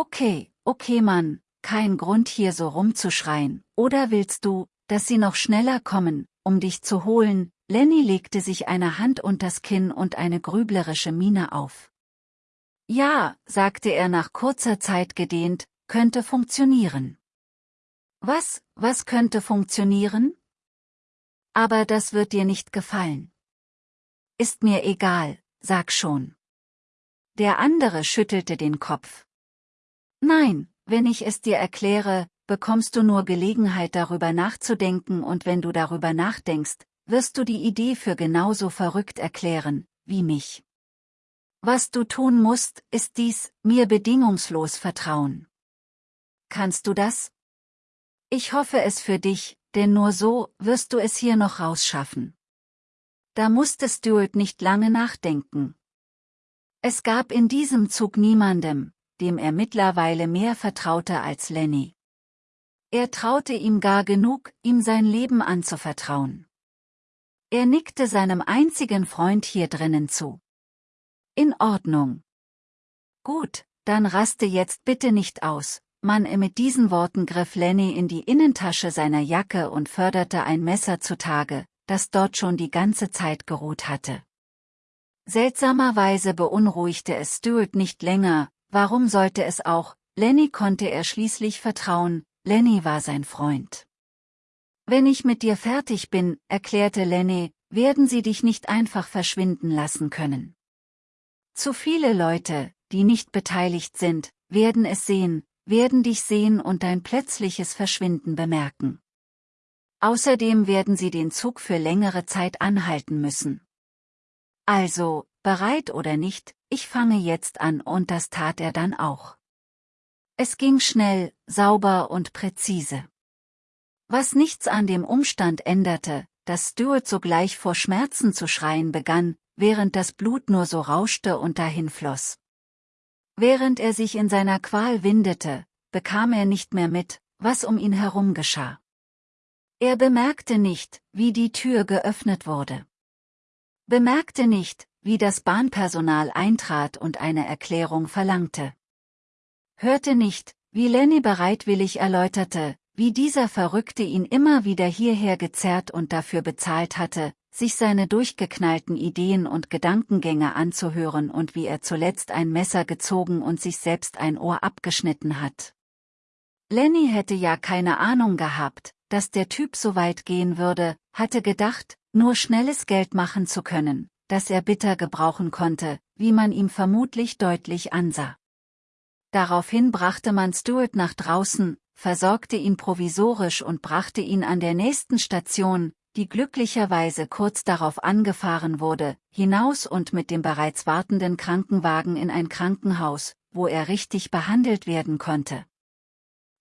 Okay, okay Mann, kein Grund hier so rumzuschreien, oder willst du, dass sie noch schneller kommen, um dich zu holen, Lenny legte sich eine Hand unters Kinn und eine grüblerische Miene auf. Ja, sagte er nach kurzer Zeit gedehnt, könnte funktionieren. Was, was könnte funktionieren? Aber das wird dir nicht gefallen. Ist mir egal, sag schon. Der andere schüttelte den Kopf. Nein, wenn ich es dir erkläre, bekommst du nur Gelegenheit darüber nachzudenken und wenn du darüber nachdenkst, wirst du die Idee für genauso verrückt erklären, wie mich. Was du tun musst, ist dies, mir bedingungslos vertrauen. Kannst du das? Ich hoffe es für dich, denn nur so wirst du es hier noch rausschaffen. Da musste Stuart nicht lange nachdenken. Es gab in diesem Zug niemandem, dem er mittlerweile mehr vertraute als Lenny. Er traute ihm gar genug, ihm sein Leben anzuvertrauen. Er nickte seinem einzigen Freund hier drinnen zu. In Ordnung. Gut, dann raste jetzt bitte nicht aus. Mann, mit diesen Worten griff Lenny in die Innentasche seiner Jacke und förderte ein Messer zutage, das dort schon die ganze Zeit geruht hatte. Seltsamerweise beunruhigte es Stuart nicht länger, warum sollte es auch, Lenny konnte er schließlich vertrauen, Lenny war sein Freund. Wenn ich mit dir fertig bin, erklärte Lenny, werden sie dich nicht einfach verschwinden lassen können. Zu viele Leute, die nicht beteiligt sind, werden es sehen, werden dich sehen und dein plötzliches Verschwinden bemerken. Außerdem werden sie den Zug für längere Zeit anhalten müssen. Also, bereit oder nicht, ich fange jetzt an und das tat er dann auch. Es ging schnell, sauber und präzise. Was nichts an dem Umstand änderte, dass Stuart sogleich vor Schmerzen zu schreien begann, während das Blut nur so rauschte und dahinfloss. Während er sich in seiner Qual windete, bekam er nicht mehr mit, was um ihn herum geschah. Er bemerkte nicht, wie die Tür geöffnet wurde. Bemerkte nicht, wie das Bahnpersonal eintrat und eine Erklärung verlangte. Hörte nicht, wie Lenny bereitwillig erläuterte, wie dieser Verrückte ihn immer wieder hierher gezerrt und dafür bezahlt hatte, sich seine durchgeknallten Ideen und Gedankengänge anzuhören und wie er zuletzt ein Messer gezogen und sich selbst ein Ohr abgeschnitten hat. Lenny hätte ja keine Ahnung gehabt, dass der Typ so weit gehen würde, hatte gedacht, nur schnelles Geld machen zu können, das er bitter gebrauchen konnte, wie man ihm vermutlich deutlich ansah. Daraufhin brachte man Stuart nach draußen, versorgte ihn provisorisch und brachte ihn an der nächsten Station, die glücklicherweise kurz darauf angefahren wurde, hinaus und mit dem bereits wartenden Krankenwagen in ein Krankenhaus, wo er richtig behandelt werden konnte.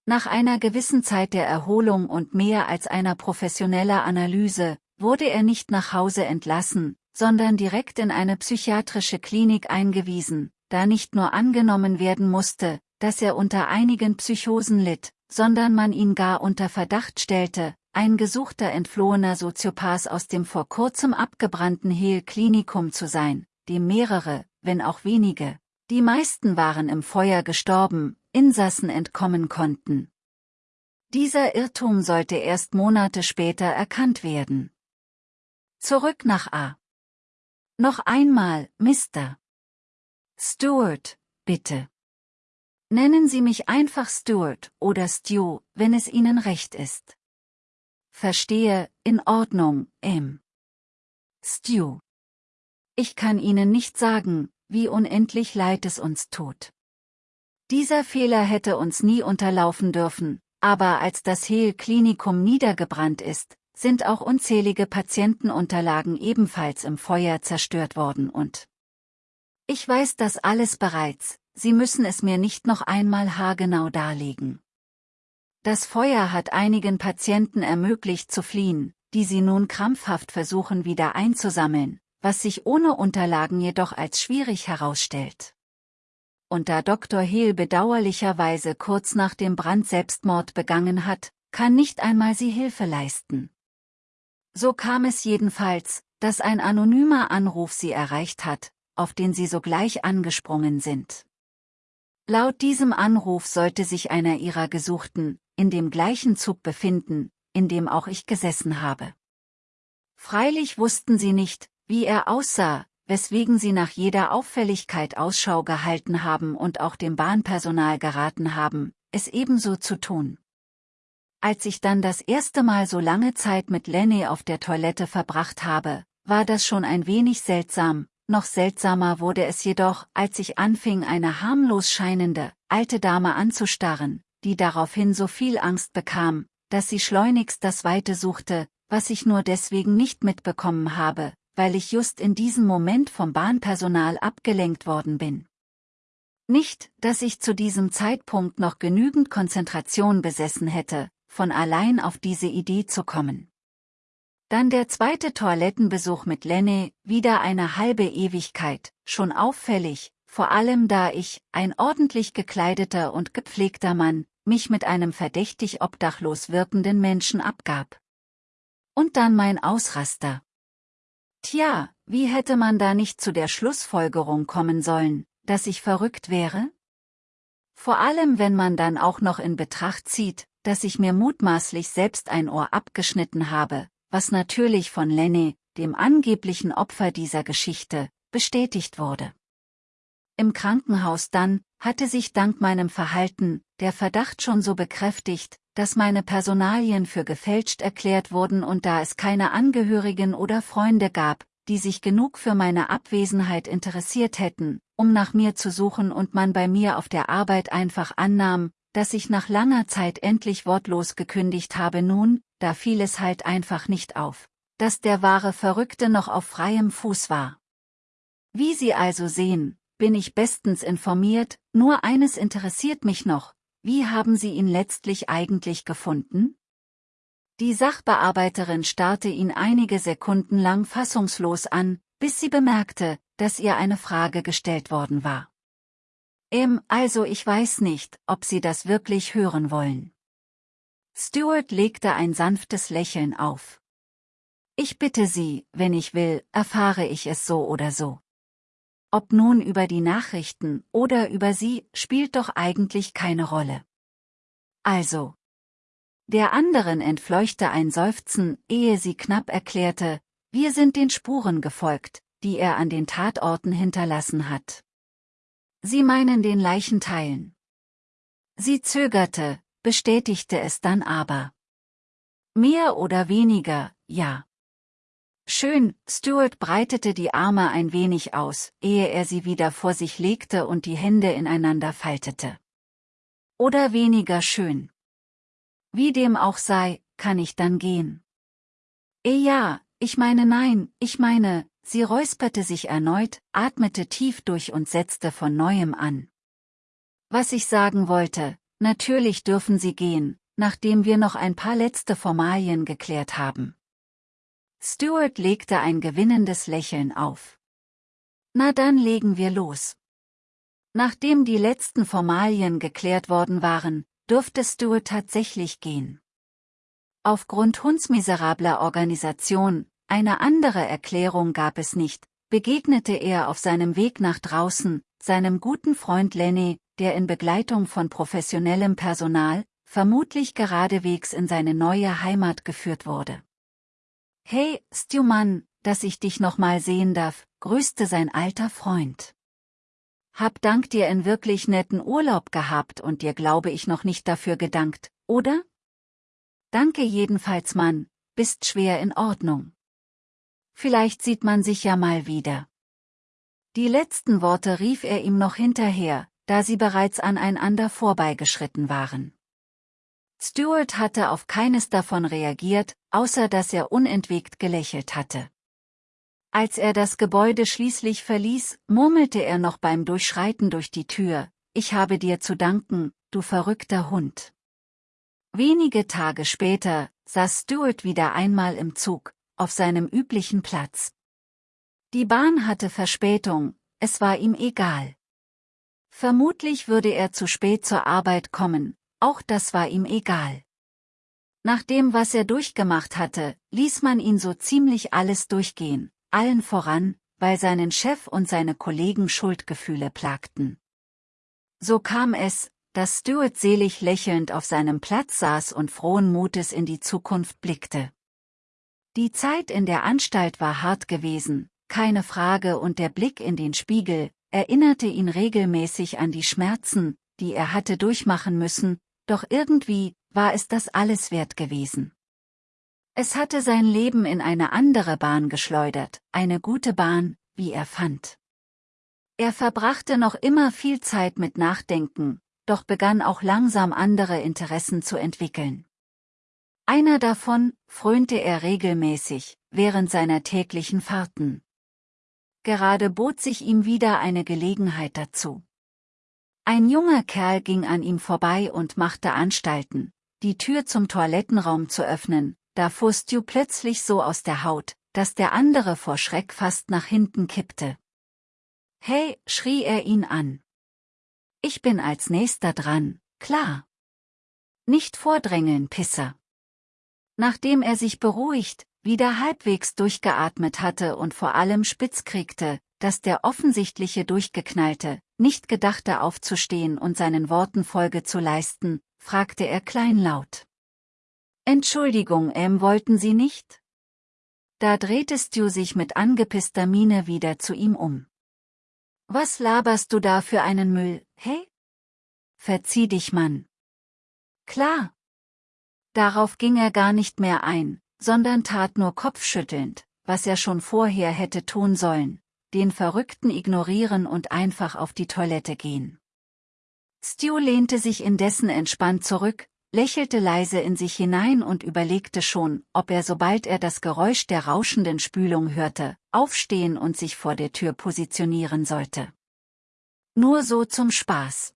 Nach einer gewissen Zeit der Erholung und mehr als einer professioneller Analyse, wurde er nicht nach Hause entlassen, sondern direkt in eine psychiatrische Klinik eingewiesen, da nicht nur angenommen werden musste, dass er unter einigen Psychosen litt, sondern man ihn gar unter Verdacht stellte, ein gesuchter entflohener Soziopath aus dem vor kurzem abgebrannten Hill-Klinikum zu sein, dem mehrere, wenn auch wenige, die meisten waren im Feuer gestorben, Insassen entkommen konnten. Dieser Irrtum sollte erst Monate später erkannt werden. Zurück nach A. Noch einmal, Mr. Stuart, bitte. Nennen Sie mich einfach Stuart oder Stu, wenn es Ihnen recht ist. Verstehe, in Ordnung, M. Stu. Ich kann Ihnen nicht sagen, wie unendlich leid es uns tut. Dieser Fehler hätte uns nie unterlaufen dürfen, aber als das Hehl-Klinikum niedergebrannt ist, sind auch unzählige Patientenunterlagen ebenfalls im Feuer zerstört worden und ich weiß das alles bereits, Sie müssen es mir nicht noch einmal haargenau darlegen. Das Feuer hat einigen Patienten ermöglicht zu fliehen, die sie nun krampfhaft versuchen wieder einzusammeln, was sich ohne Unterlagen jedoch als schwierig herausstellt. Und da Dr. Hehl bedauerlicherweise kurz nach dem Brand Selbstmord begangen hat, kann nicht einmal sie Hilfe leisten. So kam es jedenfalls, dass ein anonymer Anruf sie erreicht hat, auf den sie sogleich angesprungen sind. Laut diesem Anruf sollte sich einer ihrer Gesuchten, in dem gleichen Zug befinden, in dem auch ich gesessen habe. Freilich wussten sie nicht, wie er aussah, weswegen sie nach jeder Auffälligkeit Ausschau gehalten haben und auch dem Bahnpersonal geraten haben, es ebenso zu tun. Als ich dann das erste Mal so lange Zeit mit Lenny auf der Toilette verbracht habe, war das schon ein wenig seltsam, noch seltsamer wurde es jedoch, als ich anfing eine harmlos scheinende, alte Dame anzustarren, die daraufhin so viel Angst bekam, dass sie schleunigst das Weite suchte, was ich nur deswegen nicht mitbekommen habe, weil ich just in diesem Moment vom Bahnpersonal abgelenkt worden bin. Nicht, dass ich zu diesem Zeitpunkt noch genügend Konzentration besessen hätte, von allein auf diese Idee zu kommen. Dann der zweite Toilettenbesuch mit Lenny, wieder eine halbe Ewigkeit, schon auffällig, vor allem da ich, ein ordentlich gekleideter und gepflegter Mann, mich mit einem verdächtig obdachlos wirkenden Menschen abgab. Und dann mein Ausraster. Tja, wie hätte man da nicht zu der Schlussfolgerung kommen sollen, dass ich verrückt wäre? Vor allem wenn man dann auch noch in Betracht zieht, dass ich mir mutmaßlich selbst ein Ohr abgeschnitten habe, was natürlich von Lenny, dem angeblichen Opfer dieser Geschichte, bestätigt wurde. Im Krankenhaus dann, hatte sich dank meinem Verhalten, der Verdacht schon so bekräftigt, dass meine Personalien für gefälscht erklärt wurden und da es keine Angehörigen oder Freunde gab, die sich genug für meine Abwesenheit interessiert hätten, um nach mir zu suchen und man bei mir auf der Arbeit einfach annahm, dass ich nach langer Zeit endlich wortlos gekündigt habe nun, da fiel es halt einfach nicht auf, dass der wahre Verrückte noch auf freiem Fuß war. Wie Sie also sehen, bin ich bestens informiert, nur eines interessiert mich noch, wie haben Sie ihn letztlich eigentlich gefunden? Die Sachbearbeiterin starrte ihn einige Sekunden lang fassungslos an, bis sie bemerkte, dass ihr eine Frage gestellt worden war. Ähm, also ich weiß nicht, ob Sie das wirklich hören wollen. Stuart legte ein sanftes Lächeln auf. Ich bitte Sie, wenn ich will, erfahre ich es so oder so. Ob nun über die Nachrichten oder über Sie, spielt doch eigentlich keine Rolle. Also. Der anderen entfleuchte ein Seufzen, ehe sie knapp erklärte, wir sind den Spuren gefolgt, die er an den Tatorten hinterlassen hat. Sie meinen den Leichenteilen. Sie zögerte, bestätigte es dann aber. Mehr oder weniger, ja. Schön, Stuart breitete die Arme ein wenig aus, ehe er sie wieder vor sich legte und die Hände ineinander faltete. Oder weniger schön. Wie dem auch sei, kann ich dann gehen. Eh ja, ich meine nein, ich meine, sie räusperte sich erneut, atmete tief durch und setzte von neuem an. Was ich sagen wollte, natürlich dürfen Sie gehen, nachdem wir noch ein paar letzte Formalien geklärt haben. Stuart legte ein gewinnendes Lächeln auf. Na dann legen wir los. Nachdem die letzten Formalien geklärt worden waren, durfte Stuart tatsächlich gehen. Aufgrund hundsmiserabler Organisation, eine andere Erklärung gab es nicht, begegnete er auf seinem Weg nach draußen, seinem guten Freund Lenny, der in Begleitung von professionellem Personal, vermutlich geradewegs in seine neue Heimat geführt wurde. Hey, Stu Mann, dass ich dich noch mal sehen darf, grüßte sein alter Freund. Hab dank dir in wirklich netten Urlaub gehabt und dir glaube ich noch nicht dafür gedankt, oder? Danke jedenfalls Mann, bist schwer in Ordnung. Vielleicht sieht man sich ja mal wieder. Die letzten Worte rief er ihm noch hinterher, da sie bereits aneinander vorbeigeschritten waren. Stuart hatte auf keines davon reagiert, außer dass er unentwegt gelächelt hatte. Als er das Gebäude schließlich verließ, murmelte er noch beim Durchschreiten durch die Tür, ich habe dir zu danken, du verrückter Hund. Wenige Tage später saß Stuart wieder einmal im Zug, auf seinem üblichen Platz. Die Bahn hatte Verspätung, es war ihm egal. Vermutlich würde er zu spät zur Arbeit kommen, auch das war ihm egal. Nach dem, was er durchgemacht hatte, ließ man ihn so ziemlich alles durchgehen, allen voran, weil seinen Chef und seine Kollegen Schuldgefühle plagten. So kam es, dass Stuart selig lächelnd auf seinem Platz saß und frohen Mutes in die Zukunft blickte. Die Zeit in der Anstalt war hart gewesen, keine Frage und der Blick in den Spiegel, erinnerte ihn regelmäßig an die Schmerzen, die er hatte durchmachen müssen, doch irgendwie war es das alles wert gewesen. Es hatte sein Leben in eine andere Bahn geschleudert, eine gute Bahn, wie er fand. Er verbrachte noch immer viel Zeit mit Nachdenken, doch begann auch langsam andere Interessen zu entwickeln. Einer davon frönte er regelmäßig, während seiner täglichen Fahrten. Gerade bot sich ihm wieder eine Gelegenheit dazu. Ein junger Kerl ging an ihm vorbei und machte Anstalten, die Tür zum Toilettenraum zu öffnen, da fuhr Stu plötzlich so aus der Haut, dass der andere vor Schreck fast nach hinten kippte. Hey, schrie er ihn an. Ich bin als nächster dran, klar. Nicht vordrängeln, Pisser. Nachdem er sich beruhigt, wieder halbwegs durchgeatmet hatte und vor allem spitz kriegte, dass der offensichtliche Durchgeknallte, nicht gedachte aufzustehen und seinen Worten Folge zu leisten, fragte er kleinlaut. Entschuldigung, ähm, wollten Sie nicht? Da drehte Stu sich mit angepisster Miene wieder zu ihm um. Was laberst du da für einen Müll, hey? Verzieh dich, Mann. Klar. Darauf ging er gar nicht mehr ein, sondern tat nur kopfschüttelnd, was er schon vorher hätte tun sollen, den Verrückten ignorieren und einfach auf die Toilette gehen. Stu lehnte sich indessen entspannt zurück, lächelte leise in sich hinein und überlegte schon, ob er sobald er das Geräusch der rauschenden Spülung hörte, aufstehen und sich vor der Tür positionieren sollte. Nur so zum Spaß.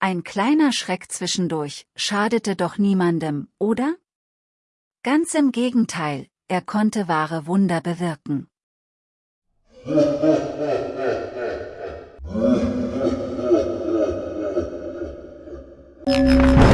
Ein kleiner Schreck zwischendurch, schadete doch niemandem, oder? Ganz im Gegenteil, er konnte wahre Wunder bewirken.